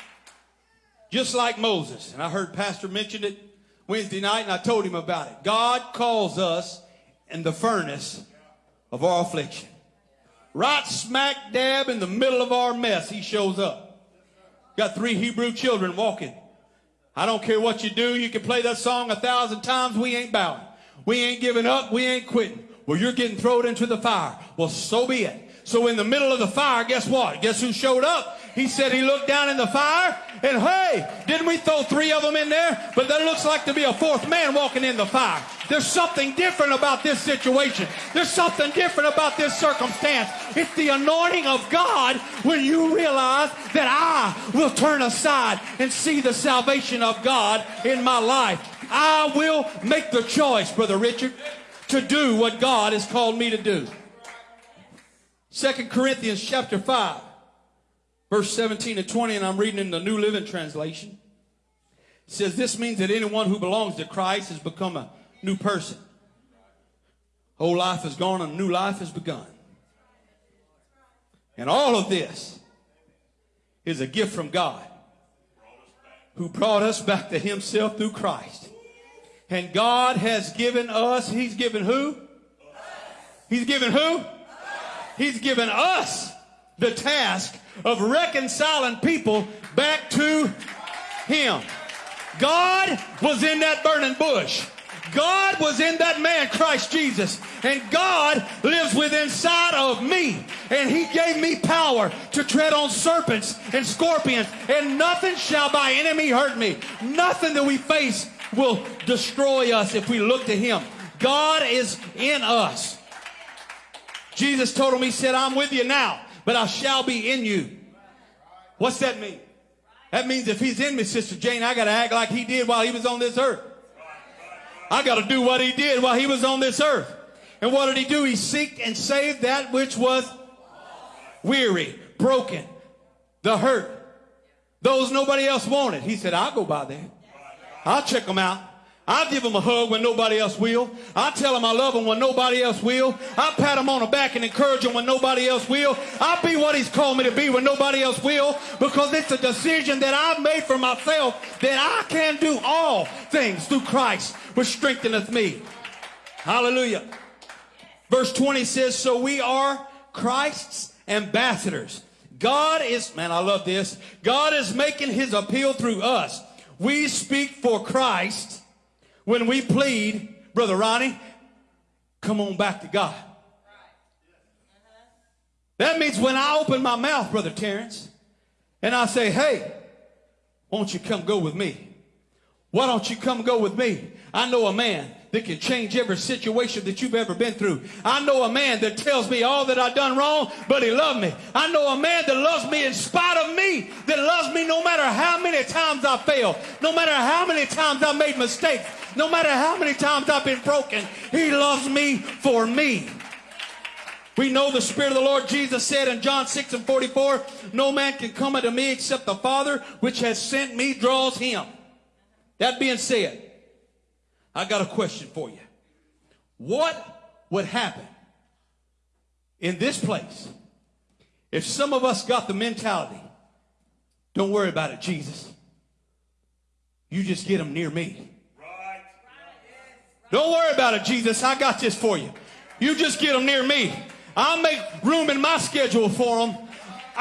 just like Moses, and I heard Pastor mention it Wednesday night, and I told him about it. God calls us in the furnace of our affliction. Right smack dab in the middle of our mess, he shows up. Got three Hebrew children walking. I don't care what you do. You can play that song a thousand times. We ain't bowing. We ain't giving up. We ain't quitting. Well, you're getting thrown into the fire. Well, so be it. So in the middle of the fire, guess what? Guess who showed up? He said he looked down in the fire and hey, didn't we throw three of them in there? But there looks like to be a fourth man walking in the fire. There's something different about this situation. There's something different about this circumstance. It's the anointing of God when you realize that I will turn aside and see the salvation of God in my life. I will make the choice, Brother Richard, to do what God has called me to do. Second Corinthians chapter 5, verse 17 and 20, and I'm reading in the New Living Translation. It says, This means that anyone who belongs to Christ has become a new person. Old life is gone and new life has begun. And all of this is a gift from God who brought us back to himself through Christ. And God has given us, he's given who? He's given who? He's given us the task of reconciling people back to Him. God was in that burning bush. God was in that man, Christ Jesus. And God lives within inside of me. And he gave me power to tread on serpents and scorpions. And nothing shall by enemy hurt me. Nothing that we face will destroy us if we look to him. God is in us. Jesus told him, He said, I'm with you now, but I shall be in you. What's that mean? That means if He's in me, Sister Jane, I got to act like He did while He was on this earth. I got to do what He did while He was on this earth. And what did He do? He seeked and saved that which was weary, broken, the hurt, those nobody else wanted. He said, I'll go by there. I'll check them out. I'll give them a hug when nobody else will. I'll tell them I love them when nobody else will. I'll pat them on the back and encourage them when nobody else will. I'll be what he's called me to be when nobody else will because it's a decision that I've made for myself that I can do all things through Christ which strengtheneth me. Hallelujah. Verse 20 says, So we are Christ's ambassadors. God is, man, I love this. God is making his appeal through us. We speak for Christ when we plead, Brother Ronnie, come on back to God. That means when I open my mouth, Brother Terrence, and I say, hey, won't you come go with me? Why don't you come go with me? I know a man that can change every situation that you've ever been through. I know a man that tells me all that I've done wrong, but he loved me. I know a man that loves me in spite of me, that loves me no matter how many times I fail, no matter how many times I made mistakes, no matter how many times I've been broken. He loves me for me. We know the Spirit of the Lord Jesus said in John 6 and 44, No man can come unto me except the Father which has sent me draws him. That being said, I got a question for you. What would happen in this place if some of us got the mentality, don't worry about it, Jesus. You just get them near me. Don't worry about it, Jesus. I got this for you. You just get them near me. I'll make room in my schedule for them.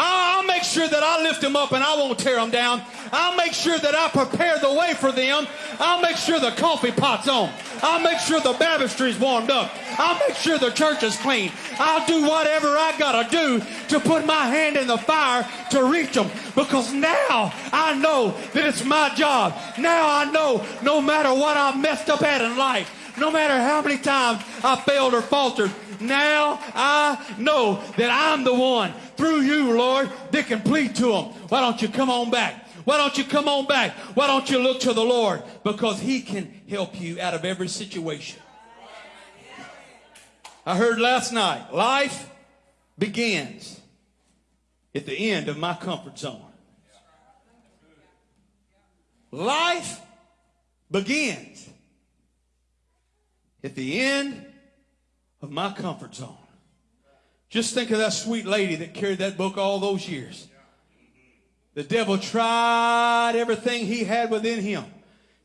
I'll make sure that I lift them up and I won't tear them down. I'll make sure that I prepare the way for them. I'll make sure the coffee pot's on. I'll make sure the baptistry's warmed up. I'll make sure the church is clean. I'll do whatever I gotta do to put my hand in the fire to reach them because now I know that it's my job. Now I know no matter what I messed up at in life, no matter how many times I failed or faltered, now I know that I'm the one through you, Lord, that can plead to them. Why don't you come on back? Why don't you come on back? Why don't you look to the Lord? Because He can help you out of every situation. I heard last night, life begins at the end of my comfort zone. Life begins at the end of my comfort zone. Just think of that sweet lady that carried that book all those years. The devil tried everything he had within him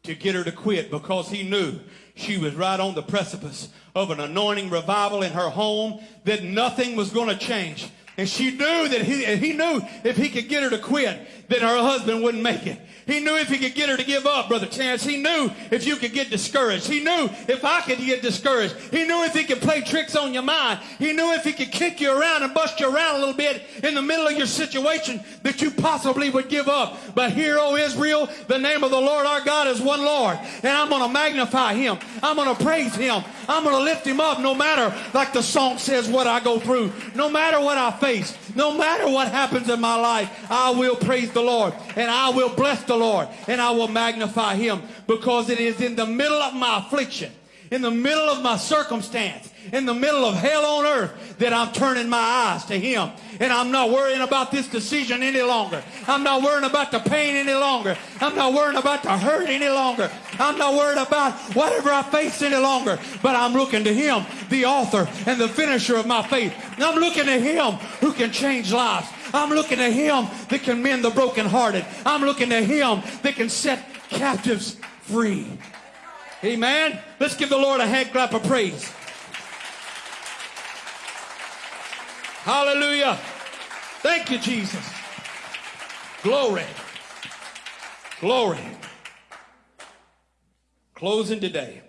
to get her to quit because he knew she was right on the precipice of an anointing revival in her home that nothing was going to change. And she knew that he, he knew if he could get her to quit, then her husband wouldn't make it. He knew if he could get her to give up, Brother Chance. He knew if you could get discouraged. He knew if I could get discouraged. He knew if he could play tricks on your mind. He knew if he could kick you around and bust you around a little bit in the middle of your situation that you possibly would give up. But Hear, O Israel, the name of the Lord our God is one Lord. And I'm going to magnify him. I'm going to praise him. I'm going to lift him up no matter, like the song says, what I go through. No matter what I face. No matter what happens in my life, I will praise the Lord. And I will bless the the Lord and I will magnify him because it is in the middle of my affliction, in the middle of my circumstance, in the middle of hell on earth that I'm turning my eyes to him. And I'm not worrying about this decision any longer. I'm not worrying about the pain any longer. I'm not worrying about the hurt any longer. I'm not worried about whatever I face any longer. But I'm looking to him, the author and the finisher of my faith. I'm looking to him who can change lives. I'm looking to him that can mend the brokenhearted. I'm looking to him that can set captives free. Amen. Let's give the Lord a hand clap of praise. Hallelujah. Thank you, Jesus. Glory. Glory. Closing today.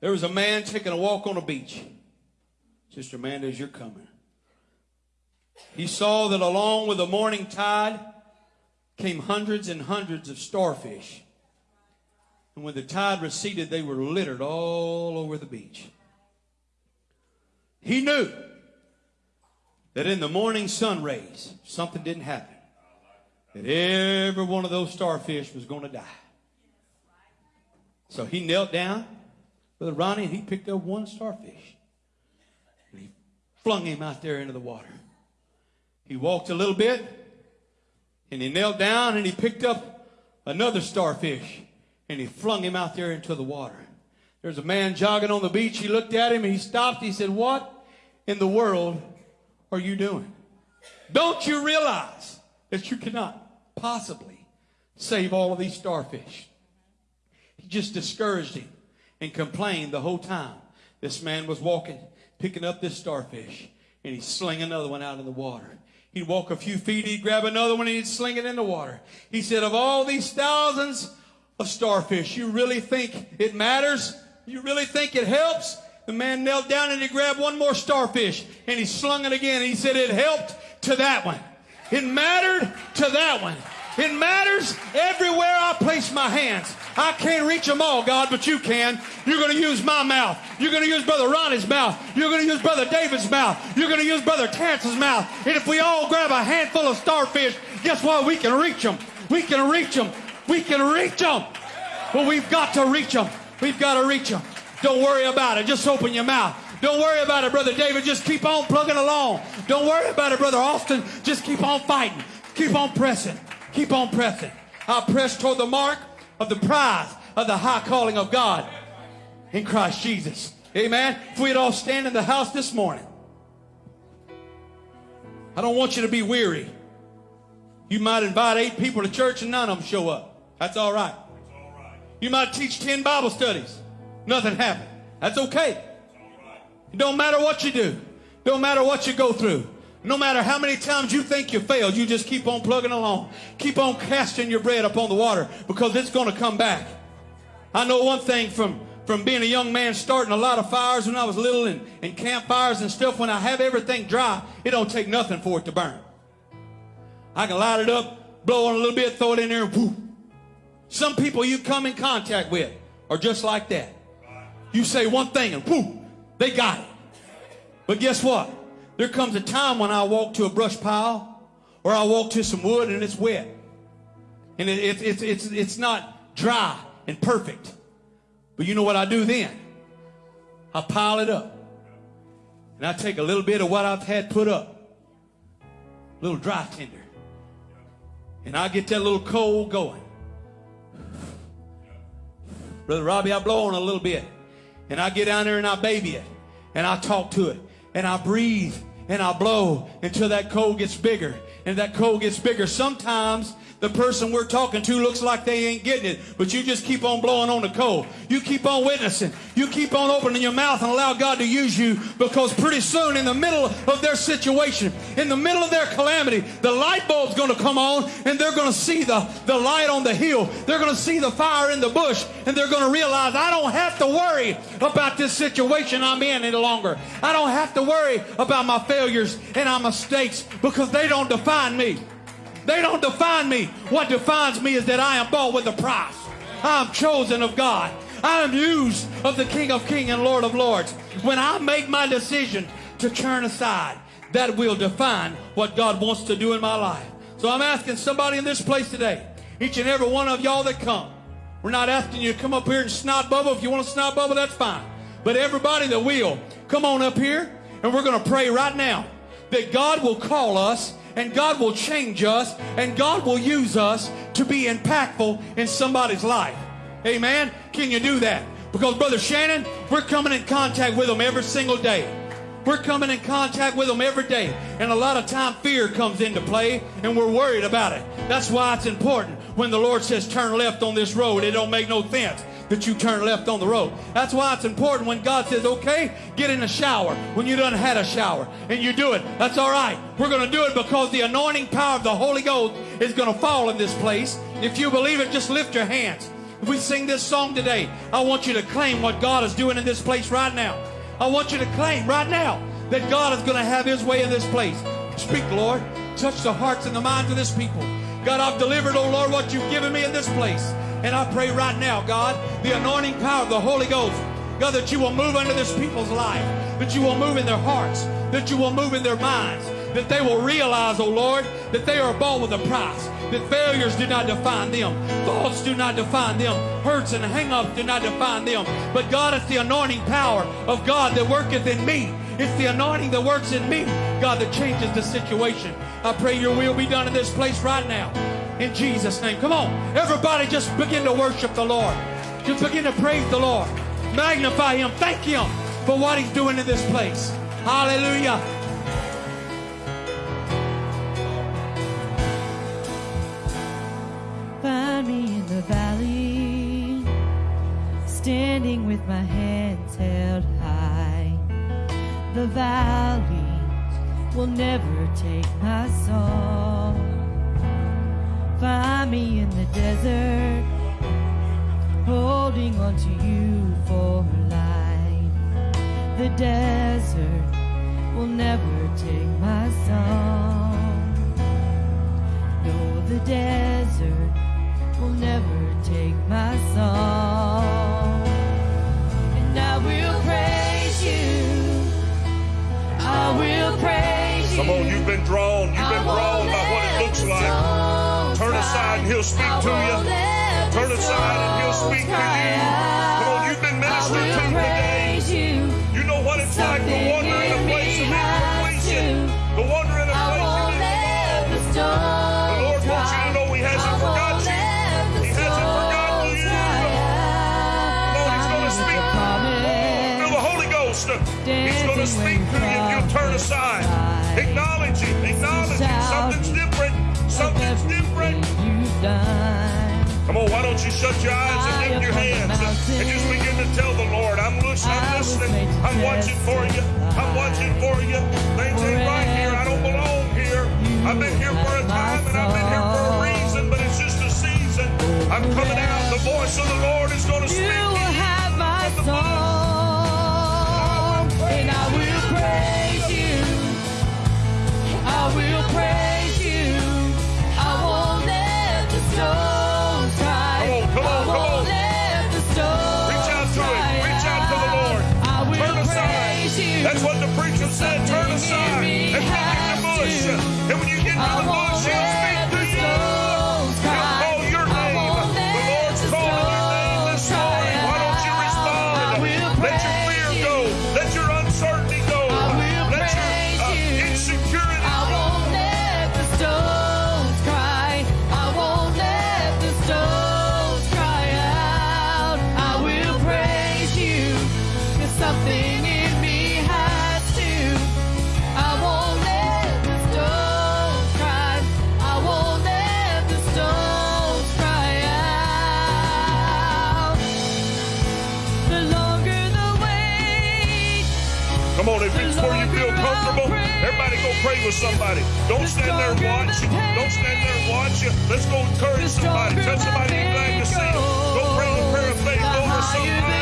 There was a man taking a walk on a beach. Sister Amanda, as you're coming. He saw that along with the morning tide came hundreds and hundreds of starfish. And when the tide receded, they were littered all over the beach. He knew that in the morning sun rays, something didn't happen. That every one of those starfish was going to die. So he knelt down, Brother Ronnie, and he picked up one starfish. And he flung him out there into the water. He walked a little bit and he knelt down and he picked up another starfish and he flung him out there into the water. There's a man jogging on the beach. He looked at him and he stopped. He said, What in the world are you doing? Don't you realize that you cannot possibly save all of these starfish? He just discouraged him and complained the whole time. This man was walking, picking up this starfish, and he'd sling another one out in the water. He'd walk a few feet, he'd grab another one, and he'd sling it in the water. He said, Of all these thousands of starfish, you really think it matters? You really think it helps? The man knelt down and he grabbed one more starfish and he slung it again. He said, It helped to that one. It mattered to that one. It matters everywhere I place my hands. I can't reach them all, God, but you can. You're going to use my mouth. You're going to use Brother Ronnie's mouth. You're going to use Brother David's mouth. You're going to use Brother Terrence's mouth. And if we all grab a handful of starfish, guess what? We can reach them. We can reach them. We can reach them. But we've got to reach them. We've got to reach them. Don't worry about it. Just open your mouth. Don't worry about it, Brother David. Just keep on plugging along. Don't worry about it, Brother Austin. Just keep on fighting. Keep on pressing. Keep on pressing. I press toward the mark of the prize of the high calling of God in Christ Jesus. Amen. If we'd all stand in the house this morning, I don't want you to be weary. You might invite eight people to church and none of them show up. That's all right. You might teach 10 Bible studies. Nothing happened. That's okay. It don't matter what you do. Don't matter what you go through. No matter how many times you think you failed, you just keep on plugging along. Keep on casting your bread upon the water because it's going to come back. I know one thing from, from being a young man starting a lot of fires when I was little and, and campfires and stuff. When I have everything dry, it don't take nothing for it to burn. I can light it up, blow on a little bit, throw it in there, and whoop. Some people you come in contact with are just like that. You say one thing and whoop, they got it. But guess what? There comes a time when I walk to a brush pile or I walk to some wood and it's wet. And it, it, it's, it's, it's not dry and perfect. But you know what I do then? I pile it up. And I take a little bit of what I've had put up, a little dry tinder. And I get that little coal going. Brother Robbie, I blow on a little bit. And I get down there and I baby it. And I talk to it. And I breathe and I blow until that coal gets bigger. And that coal gets bigger. Sometimes the person we're talking to looks like they ain't getting it, but you just keep on blowing on the coal. You keep on witnessing. You keep on opening your mouth and allow God to use you because pretty soon in the middle of their situation, in the middle of their calamity, the light bulb's going to come on and they're going to see the, the light on the hill. They're going to see the fire in the bush and they're going to realize I don't have to worry about this situation I'm in any longer. I don't have to worry about my failures and my mistakes because they don't define me. They don't define me. What defines me is that I am bought with a price. I am chosen of God. I am used of the King of Kings and Lord of Lords. When I make my decision to turn aside, that will define what God wants to do in my life. So I'm asking somebody in this place today, each and every one of y'all that come. We're not asking you to come up here and snot bubble. If you want to snot bubble, that's fine. But everybody that will, come on up here and we're going to pray right now that God will call us and God will change us and God will use us to be impactful in somebody's life. Amen. Can you do that? Because Brother Shannon, we're coming in contact with them every single day. We're coming in contact with them every day. And a lot of time fear comes into play and we're worried about it. That's why it's important when the Lord says turn left on this road. It don't make no sense that you turn left on the road. That's why it's important when God says, okay, get in the shower when you done had a shower and you do it. That's all right. We're going to do it because the anointing power of the Holy Ghost is going to fall in this place. If you believe it, just lift your hands. If we sing this song today, I want you to claim what God is doing in this place right now. I want you to claim right now that God is going to have his way in this place. Speak, Lord. Touch the hearts and the minds of this people. God, I've delivered, oh Lord, what you've given me in this place. And I pray right now, God, the anointing power of the Holy Ghost, God, that you will move under this people's life, that you will move in their hearts, that you will move in their minds, that they will realize, oh Lord, that they are bought with a price, that failures do not define them, thoughts do not define them, hurts and hang-ups do not define them. But God, it's the anointing power of God that worketh in me. It's the anointing that works in me, God, that changes the situation. I pray your will be done in this place right now in Jesus' name. Come on, everybody, just begin to worship the Lord. Just begin to praise the Lord. Magnify Him. Thank Him for what He's doing in this place. Hallelujah. Find me in the valley, standing with my hands held high. The valleys will never take my soul. Find me in the desert, holding on to you for life. The desert will never take my song. No, the desert will never take my song. And I will praise you. I will praise you. Come on, you've been drawn. You've been drawn aside and he'll speak to you. Turn aside and he'll speak to you. Come on, you've been ministered to today. You know what it's like to wander in a place of incompletion. To wander in a place you didn't. The Lord wants you to know He hasn't forgot you. He hasn't forgotten you. Come on, He's going to speak through the Holy Ghost. He's going to speak to you if you'll turn aside. Acknowledge Him. Acknowledge Him. Something's different something's different. Come on, why don't you shut your eyes and lift your hands and, just begin to tell the Lord, I'm, loose, I'm listening, I'm watching for you, I'm watching for you. Things ain't right here, I don't belong here. I've been here for a time and I've been here for a reason, but it's just a season. I'm coming out, the voice of the Lord is going to speak. It's. pray with somebody. Don't the stand there and watch. Don't stand there and watch. Let's go encourage somebody. Tell somebody you're glad to see them. Go pray the prayer of faith over somebody.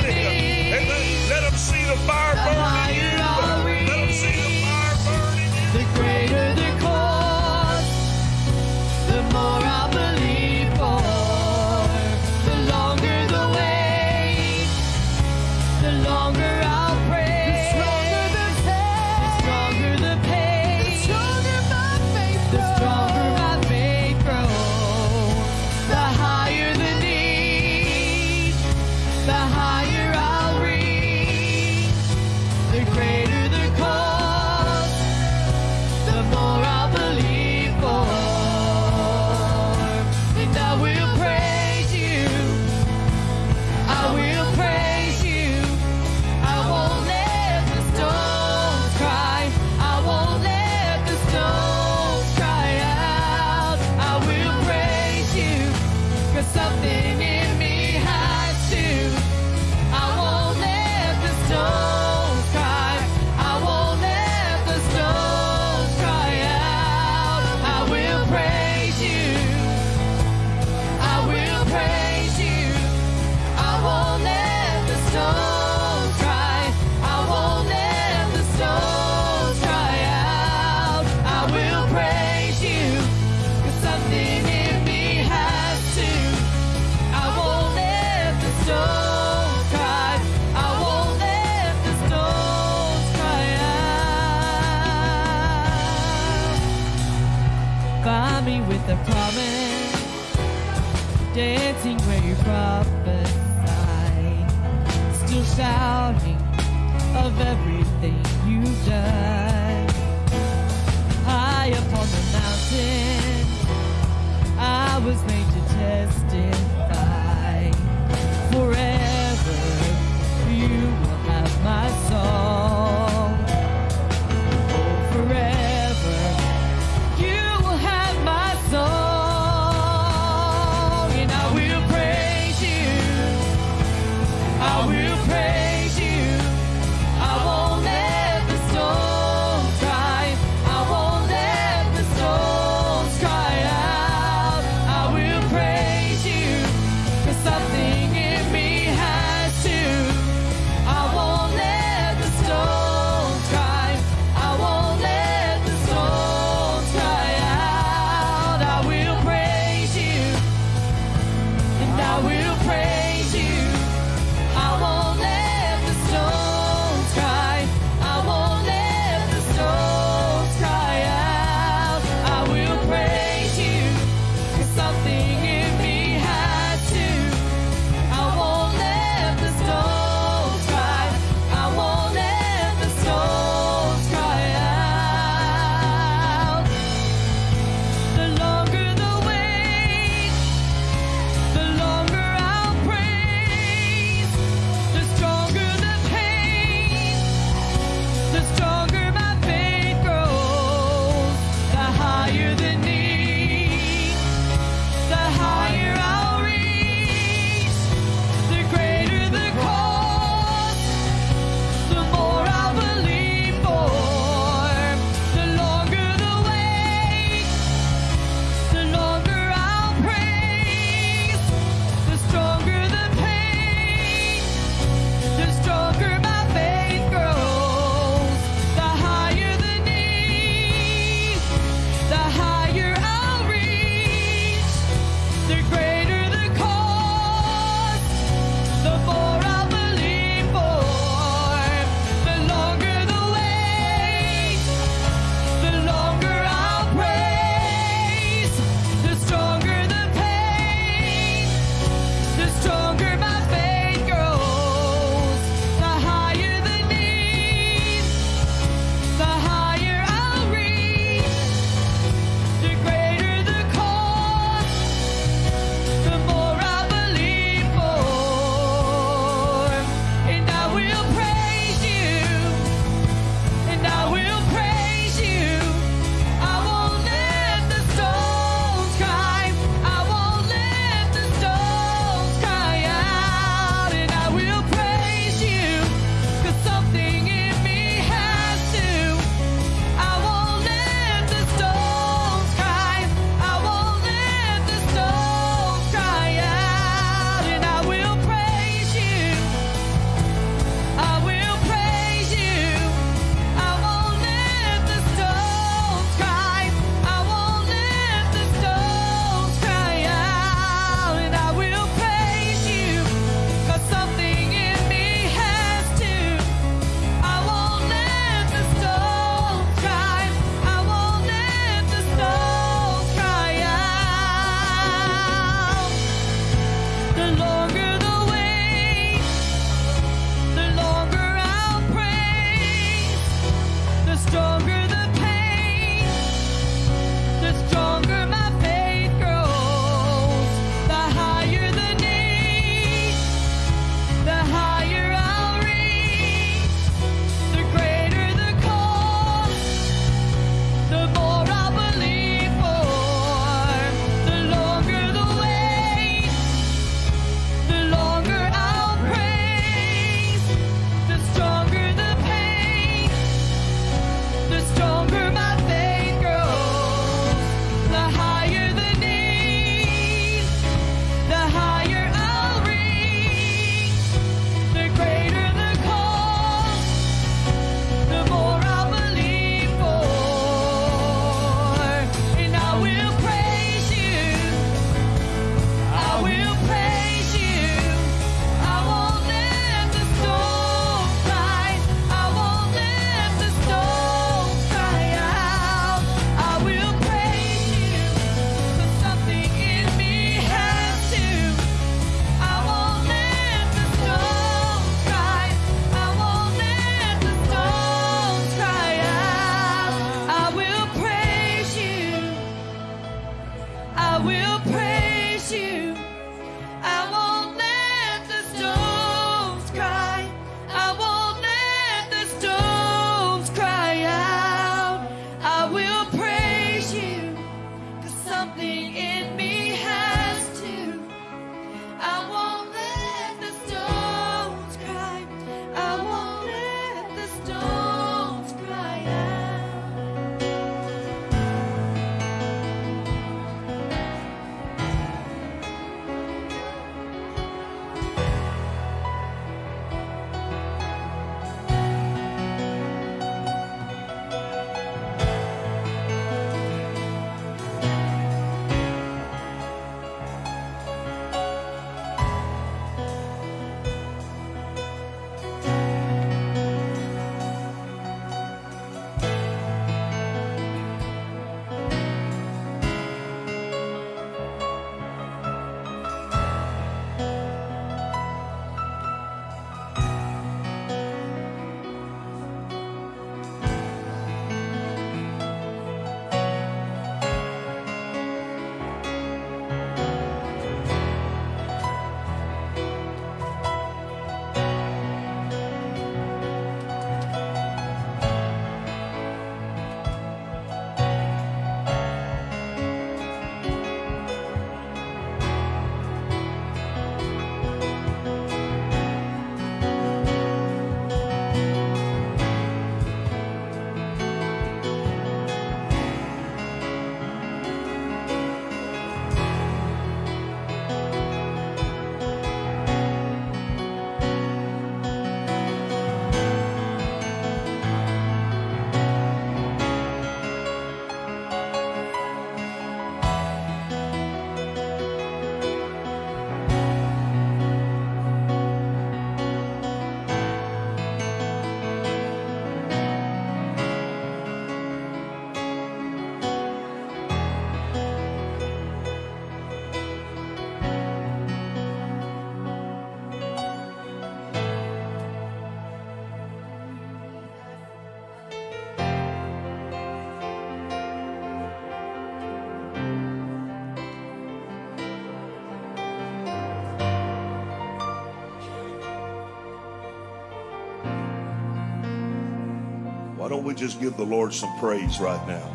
We just give the Lord some praise right now?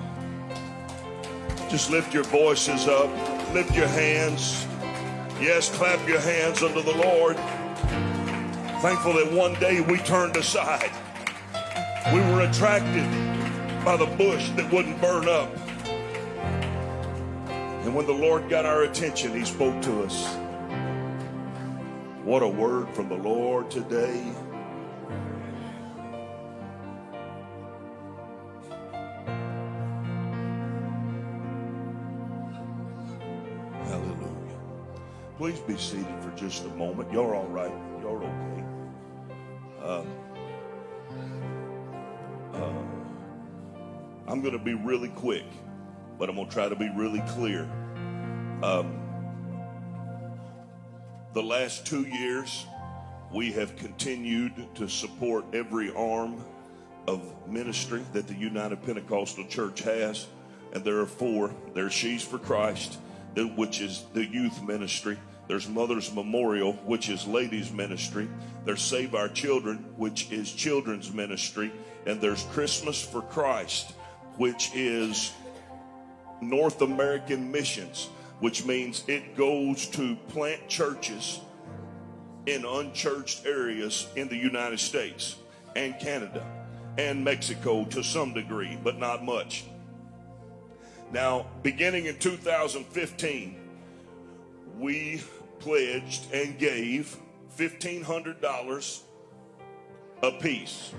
Just lift your voices up, lift your hands. Yes, clap your hands unto the Lord. Thankful that one day we turned aside. We were attracted by the bush that wouldn't burn up. And when the Lord got our attention, He spoke to us. What a word from the Lord today. Please be seated for just a moment. You're all right. You're okay. Um, uh, I'm going to be really quick, but I'm going to try to be really clear. Um, the last two years, we have continued to support every arm of ministry that the United Pentecostal Church has. And there are four. There's Sheaves for Christ, which is the youth ministry. There's Mother's Memorial, which is ladies ministry. There's Save Our Children, which is children's ministry. And there's Christmas for Christ, which is North American missions, which means it goes to plant churches in unchurched areas in the United States and Canada and Mexico to some degree, but not much. Now, beginning in 2015, we pledged and gave $1,500 apiece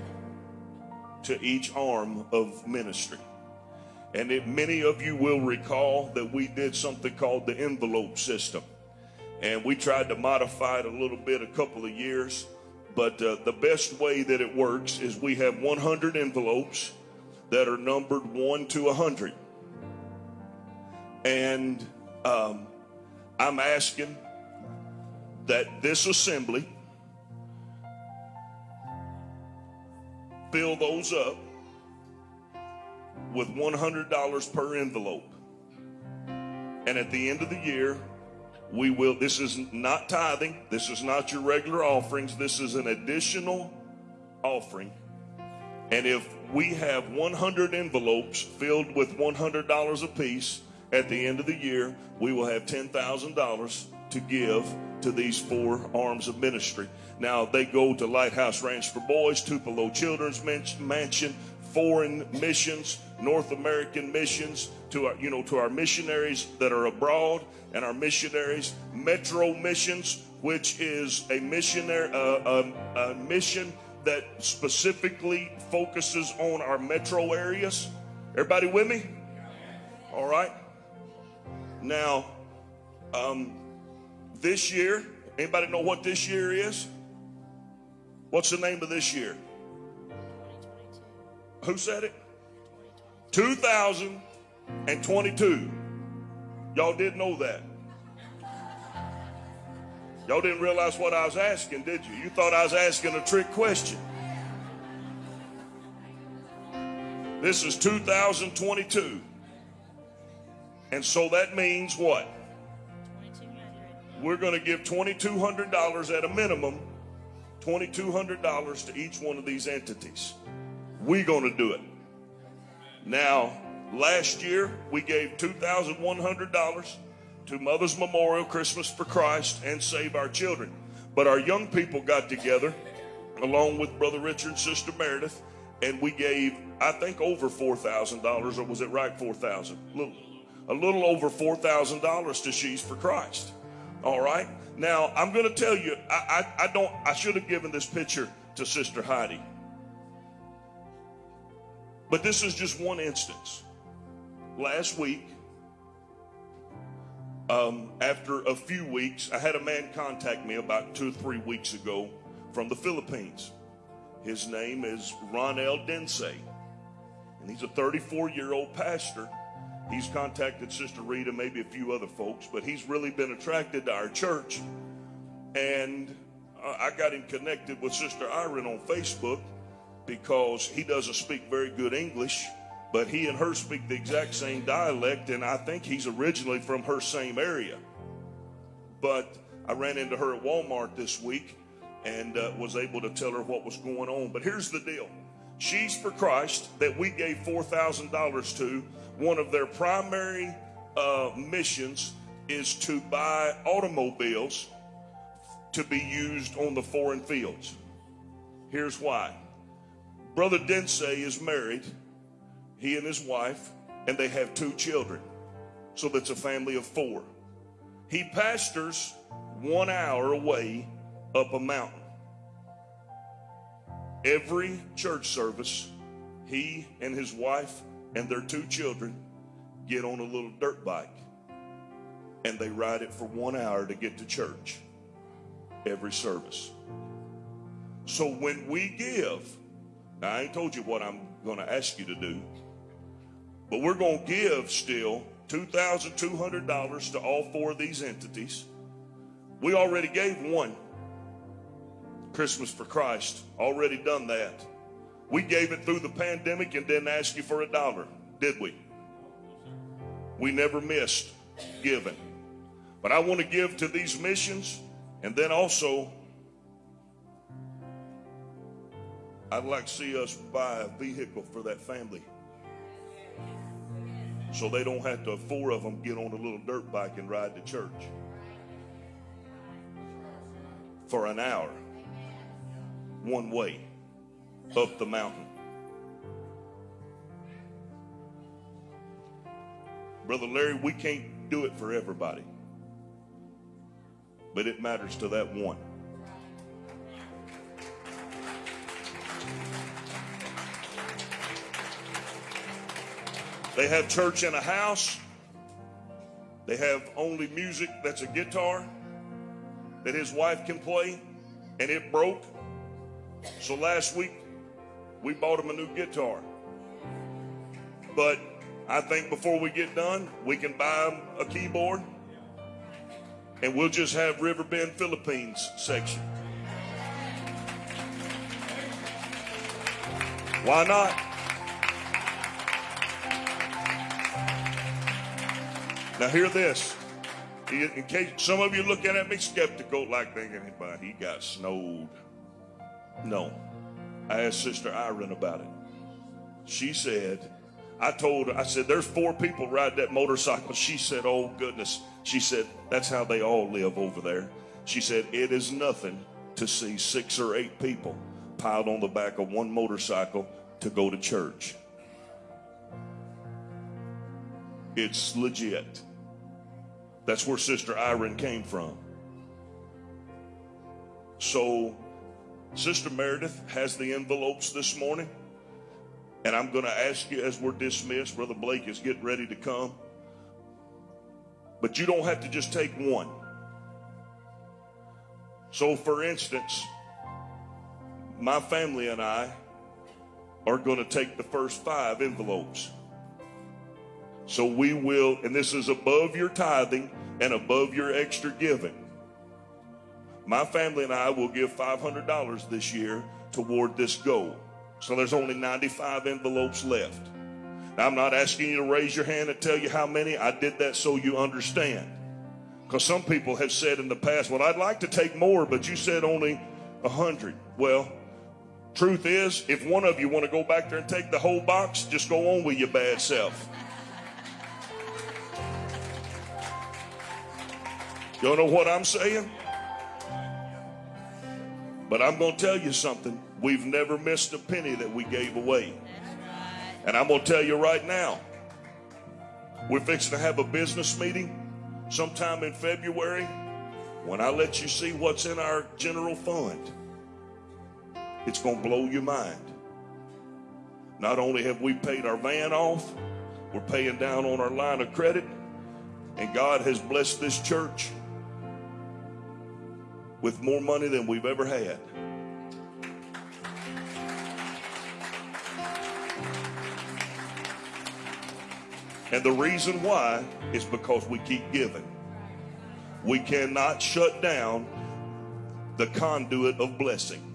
to each arm of ministry. And it, many of you will recall that we did something called the envelope system. And we tried to modify it a little bit a couple of years. But uh, the best way that it works is we have 100 envelopes that are numbered 1 to 100. And um, I'm asking that this assembly fill those up with $100 per envelope. And at the end of the year, we will, this is not tithing, this is not your regular offerings, this is an additional offering. And if we have 100 envelopes filled with $100 apiece at the end of the year, we will have $10,000 to give to these four arms of ministry. Now, they go to Lighthouse Ranch for Boys, Tupelo Children's Mansion, foreign missions, North American missions, to our, you know, to our missionaries that are abroad and our missionaries, Metro Missions, which is a missionary, uh, a, a mission that specifically focuses on our metro areas. Everybody with me? All right. Now, um, this year, anybody know what this year is? What's the name of this year? Who said it? 2022. Y'all didn't know that. Y'all didn't realize what I was asking, did you? You thought I was asking a trick question. This is 2022. And so that means what? We're going to give $2,200 at a minimum, $2,200 to each one of these entities. We're going to do it. Now, last year we gave $2,100 to Mother's Memorial, Christmas for Christ, and Save Our Children. But our young people got together, along with Brother Richard and Sister Meredith, and we gave, I think, over $4,000, or was it right, 4000 a little, a little over $4,000 to Sheaves for Christ. All right? Now, I'm going to tell you, I, I, I don't, I should have given this picture to Sister Heidi. But this is just one instance. Last week, um, after a few weeks, I had a man contact me about two or three weeks ago from the Philippines. His name is Ronel Dense, and he's a 34 year old pastor. He's contacted Sister Rita, maybe a few other folks, but he's really been attracted to our church. And I got him connected with Sister Irene on Facebook because he doesn't speak very good English, but he and her speak the exact same dialect, and I think he's originally from her same area. But I ran into her at Walmart this week and uh, was able to tell her what was going on. But here's the deal Sheaves for Christ that we gave $4,000 to, one of their primary uh, missions is to buy automobiles to be used on the foreign fields. Here's why. Brother Densey is married, he and his wife, and they have two children. So that's a family of four. He pastors one hour away up a mountain. Every church service, he and his wife and their two children get on a little dirt bike and they ride it for one hour to get to church every service. So when we give, I ain't told you what I'm going to ask you to do, but we're going to give still $2,200 to all four of these entities. We already gave one Christmas for Christ, already done that. We gave it through the pandemic and didn't ask you for a dollar, did we? We never missed giving. But I want to give to these missions and then also I'd like to see us buy a vehicle for that family. So they don't have to, four of them, get on a little dirt bike and ride to church for an hour, one way, up the mountain. Brother Larry, we can't do it for everybody, but it matters to that one. They have church in a house. They have only music that's a guitar that his wife can play, and it broke. So last week, we bought him a new guitar. But I think before we get done, we can buy him a keyboard, and we'll just have Riverbend Philippines section. Why not? Now hear this. In case some of you looking at me skeptical, like thinking, "But he got snowed." No, I asked Sister Irene about it. She said, "I told her, I said, there's four people ride that motorcycle." She said, "Oh goodness." She said, "That's how they all live over there." She said, "It is nothing to see six or eight people piled on the back of one motorcycle to go to church." It's legit. That's where Sister Irene came from. So, Sister Meredith has the envelopes this morning. And I'm going to ask you as we're dismissed, Brother Blake is getting ready to come. But you don't have to just take one. So, for instance, my family and I are going to take the first five envelopes. So we will, and this is above your tithing and above your extra giving. My family and I will give $500 this year toward this goal. So there's only 95 envelopes left. Now, I'm not asking you to raise your hand and tell you how many. I did that so you understand. Because some people have said in the past, well, I'd like to take more, but you said only 100. Well, truth is, if one of you want to go back there and take the whole box, just go on with your bad self. Y'all know what I'm saying? But I'm going to tell you something. We've never missed a penny that we gave away. And I'm going to tell you right now, we're fixing to have a business meeting sometime in February. When I let you see what's in our general fund, it's going to blow your mind. Not only have we paid our van off, we're paying down on our line of credit, and God has blessed this church with more money than we've ever had. And the reason why is because we keep giving. We cannot shut down the conduit of blessing.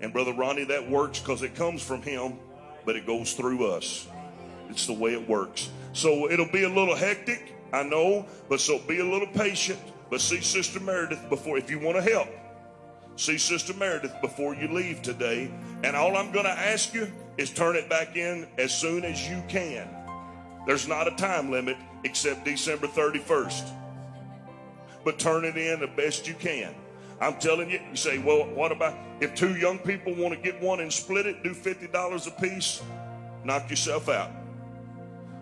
And Brother Ronnie, that works because it comes from him, but it goes through us. It's the way it works. So it'll be a little hectic, I know, but so be a little patient. But see Sister Meredith before, if you want to help, see Sister Meredith before you leave today. And all I'm going to ask you is turn it back in as soon as you can. There's not a time limit except December 31st. But turn it in the best you can. I'm telling you, you say, well, what about if two young people want to get one and split it, do $50 a piece, knock yourself out.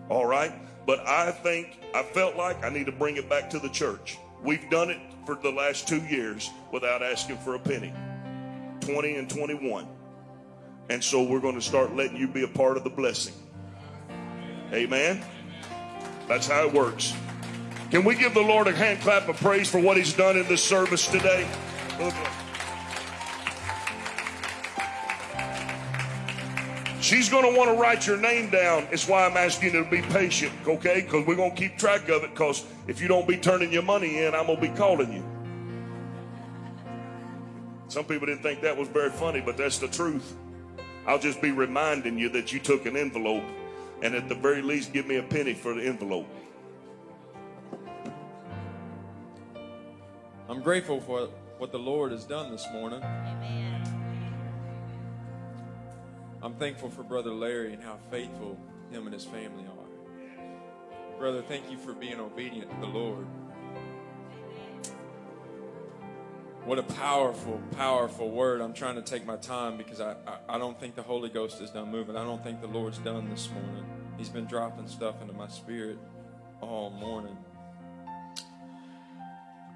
All right? But I think, I felt like I need to bring it back to the church. We've done it for the last two years without asking for a penny 20 and 21. And so we're going to start letting you be a part of the blessing. Amen. That's how it works. Can we give the Lord a hand clap of praise for what He's done in this service today? She's going to want to write your name down. It's why I'm asking you to be patient, okay? Because we're going to keep track of it. Because if you don't be turning your money in, I'm going to be calling you. Some people didn't think that was very funny, but that's the truth. I'll just be reminding you that you took an envelope, and at the very least, give me a penny for the envelope. I'm grateful for what the Lord has done this morning. I'm thankful for Brother Larry and how faithful him and his family are. Brother, thank you for being obedient to the Lord. What a powerful, powerful word. I'm trying to take my time because I, I, I, don't think the Holy Ghost is done moving. I don't think the Lord's done this morning. He's been dropping stuff into my spirit all morning.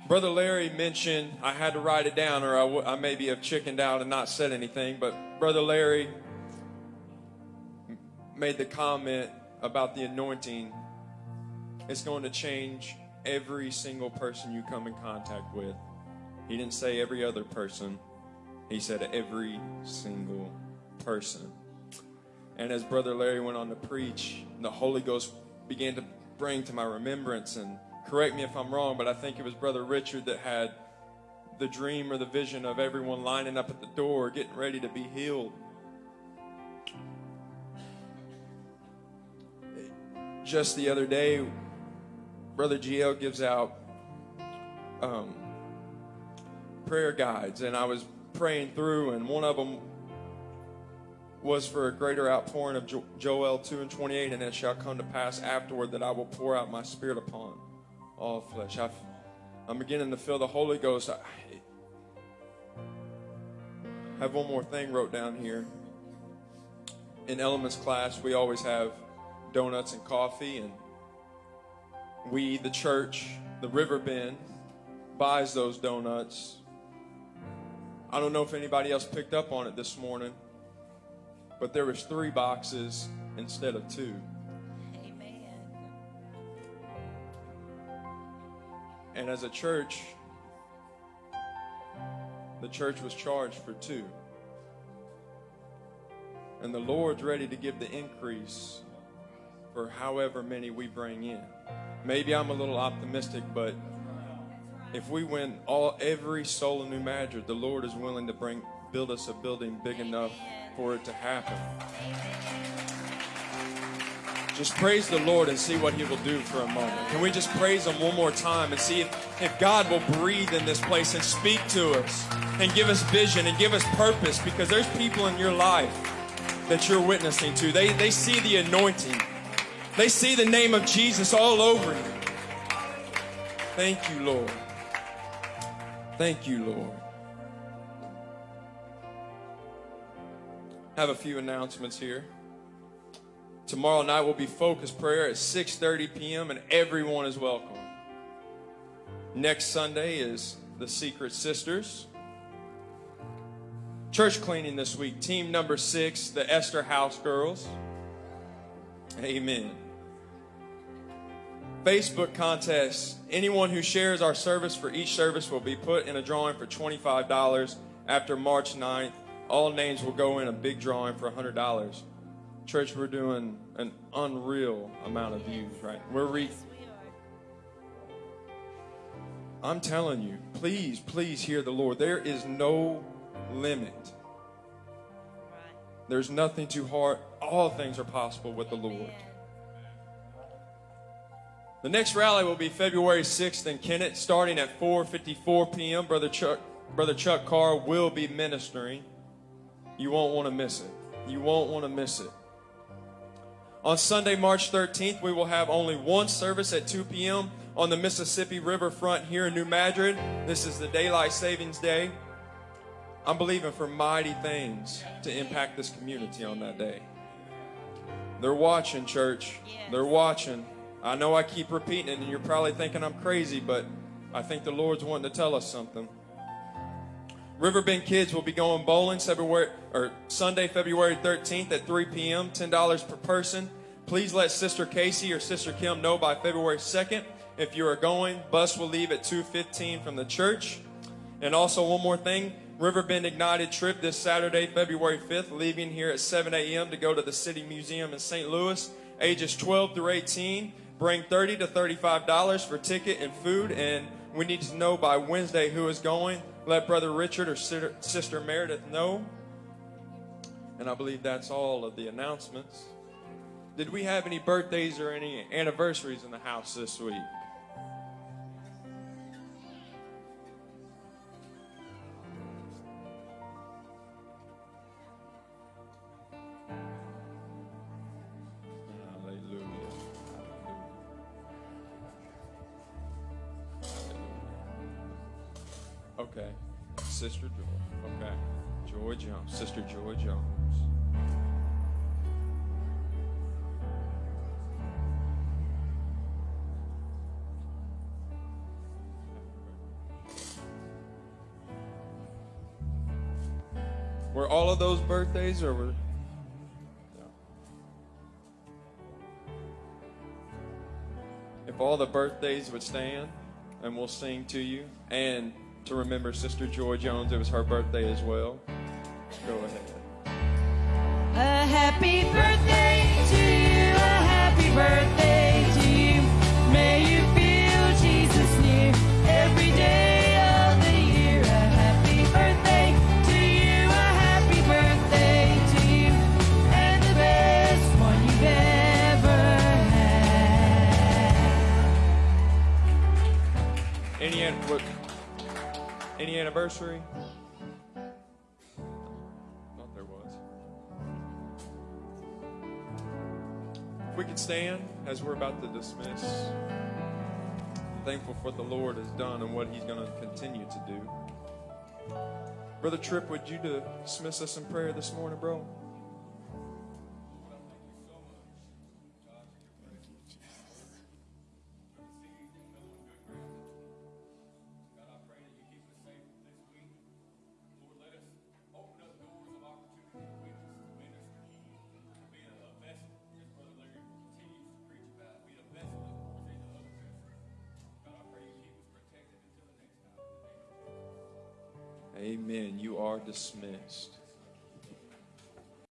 Brother Larry mentioned, I had to write it down or I, w- I maybe have chickened out and not said anything, but Brother Larry made the comment about the anointing. It's going to change every single person you come in contact with. He didn't say every other person, he said every single person. And as Brother Larry went on to preach, the Holy Ghost began to bring to my remembrance and correct me if I'm wrong, but I think it was Brother Richard that had the dream or the vision of everyone lining up at the door getting ready to be healed. Just the other day, Brother GL gives out um, prayer guides, and I was praying through, and one of them was for a greater outpouring of Joel 2 and 28, and it shall come to pass afterward that I will pour out my spirit upon all flesh. i am beginning to feel the Holy Ghost. I have one more thing wrote down here. In elements class, we always have donuts and coffee, and we, the church, the Riverbend, buys those donuts. I don't know if anybody else picked up on it this morning, but there was three boxes instead of two. Amen. And as a church, the church was charged for two. And the Lord's ready to give the increase for however many we bring in. Maybe I'm a little optimistic, but if we win all every soul in New Madrid, the Lord is willing to bring build us a building big enough for it to happen. Just praise the Lord and see what He will do for a moment. Can we just praise Him one more time and see if, if God will breathe in this place and speak to us and give us vision and give us purpose because there's people in your life that you're witnessing to. They, they see the anointing, they see the name of Jesus all over you. Thank you, Lord. Thank you, Lord. Have a few announcements here. Tomorrow night will be focused prayer at 6:30 p.m. and everyone is welcome. Next Sunday is the Secret Sisters. Church cleaning this week, team number 6, the Esther House Girls. Amen. Facebook contest. Anyone who shares our service for each service will be put in a drawing for $25 after March 9th. All names will go in a big drawing for $100. Church, we're doing an unreal amount of views, right? We're re- I'm telling you, please, please hear the Lord. There is no limit. There's nothing too hard. All things are possible with the Lord. The next rally will be February 6th in Kennett, starting at 4:54 p.m. Brother Chuck Brother Chuck Carr will be ministering. You won't want to miss it. You won't want to miss it. On Sunday, March 13th, we will have only one service at 2 p.m. on the Mississippi Riverfront here in New Madrid. This is the Daylight Savings Day. I'm believing for mighty things to impact this community on that day. They're watching, church. They're watching. I know I keep repeating it, and you're probably thinking I'm crazy, but I think the Lord's wanting to tell us something. Riverbend Kids will be going bowling February or Sunday, February 13th at 3 p.m. $10 per person. Please let Sister Casey or Sister Kim know by February 2nd if you are going. Bus will leave at 2:15 from the church. And also one more thing, Riverbend Ignited trip this Saturday, February 5th, leaving here at 7 a.m. to go to the City Museum in St. Louis. Ages 12 through 18. Bring 30 to $35 for ticket and food. And we need to know by Wednesday who is going. Let Brother Richard or Sister Meredith know. And I believe that's all of the announcements. Did we have any birthdays or any anniversaries in the house this week? Okay. Sister Joy. Okay. Joy Jones. Sister Joy Jones. Were all of those birthdays or were If all the birthdays would stand and we'll sing to you and to remember Sister Joy Jones, it was her birthday as well. Go ahead. A happy birthday to you, a happy birthday anniversary? Thought there was. If we could stand as we're about to dismiss. I'm thankful for what the Lord has done and what He's going to continue to do. Brother Tripp, would you dismiss us in prayer this morning, bro? Dismissed.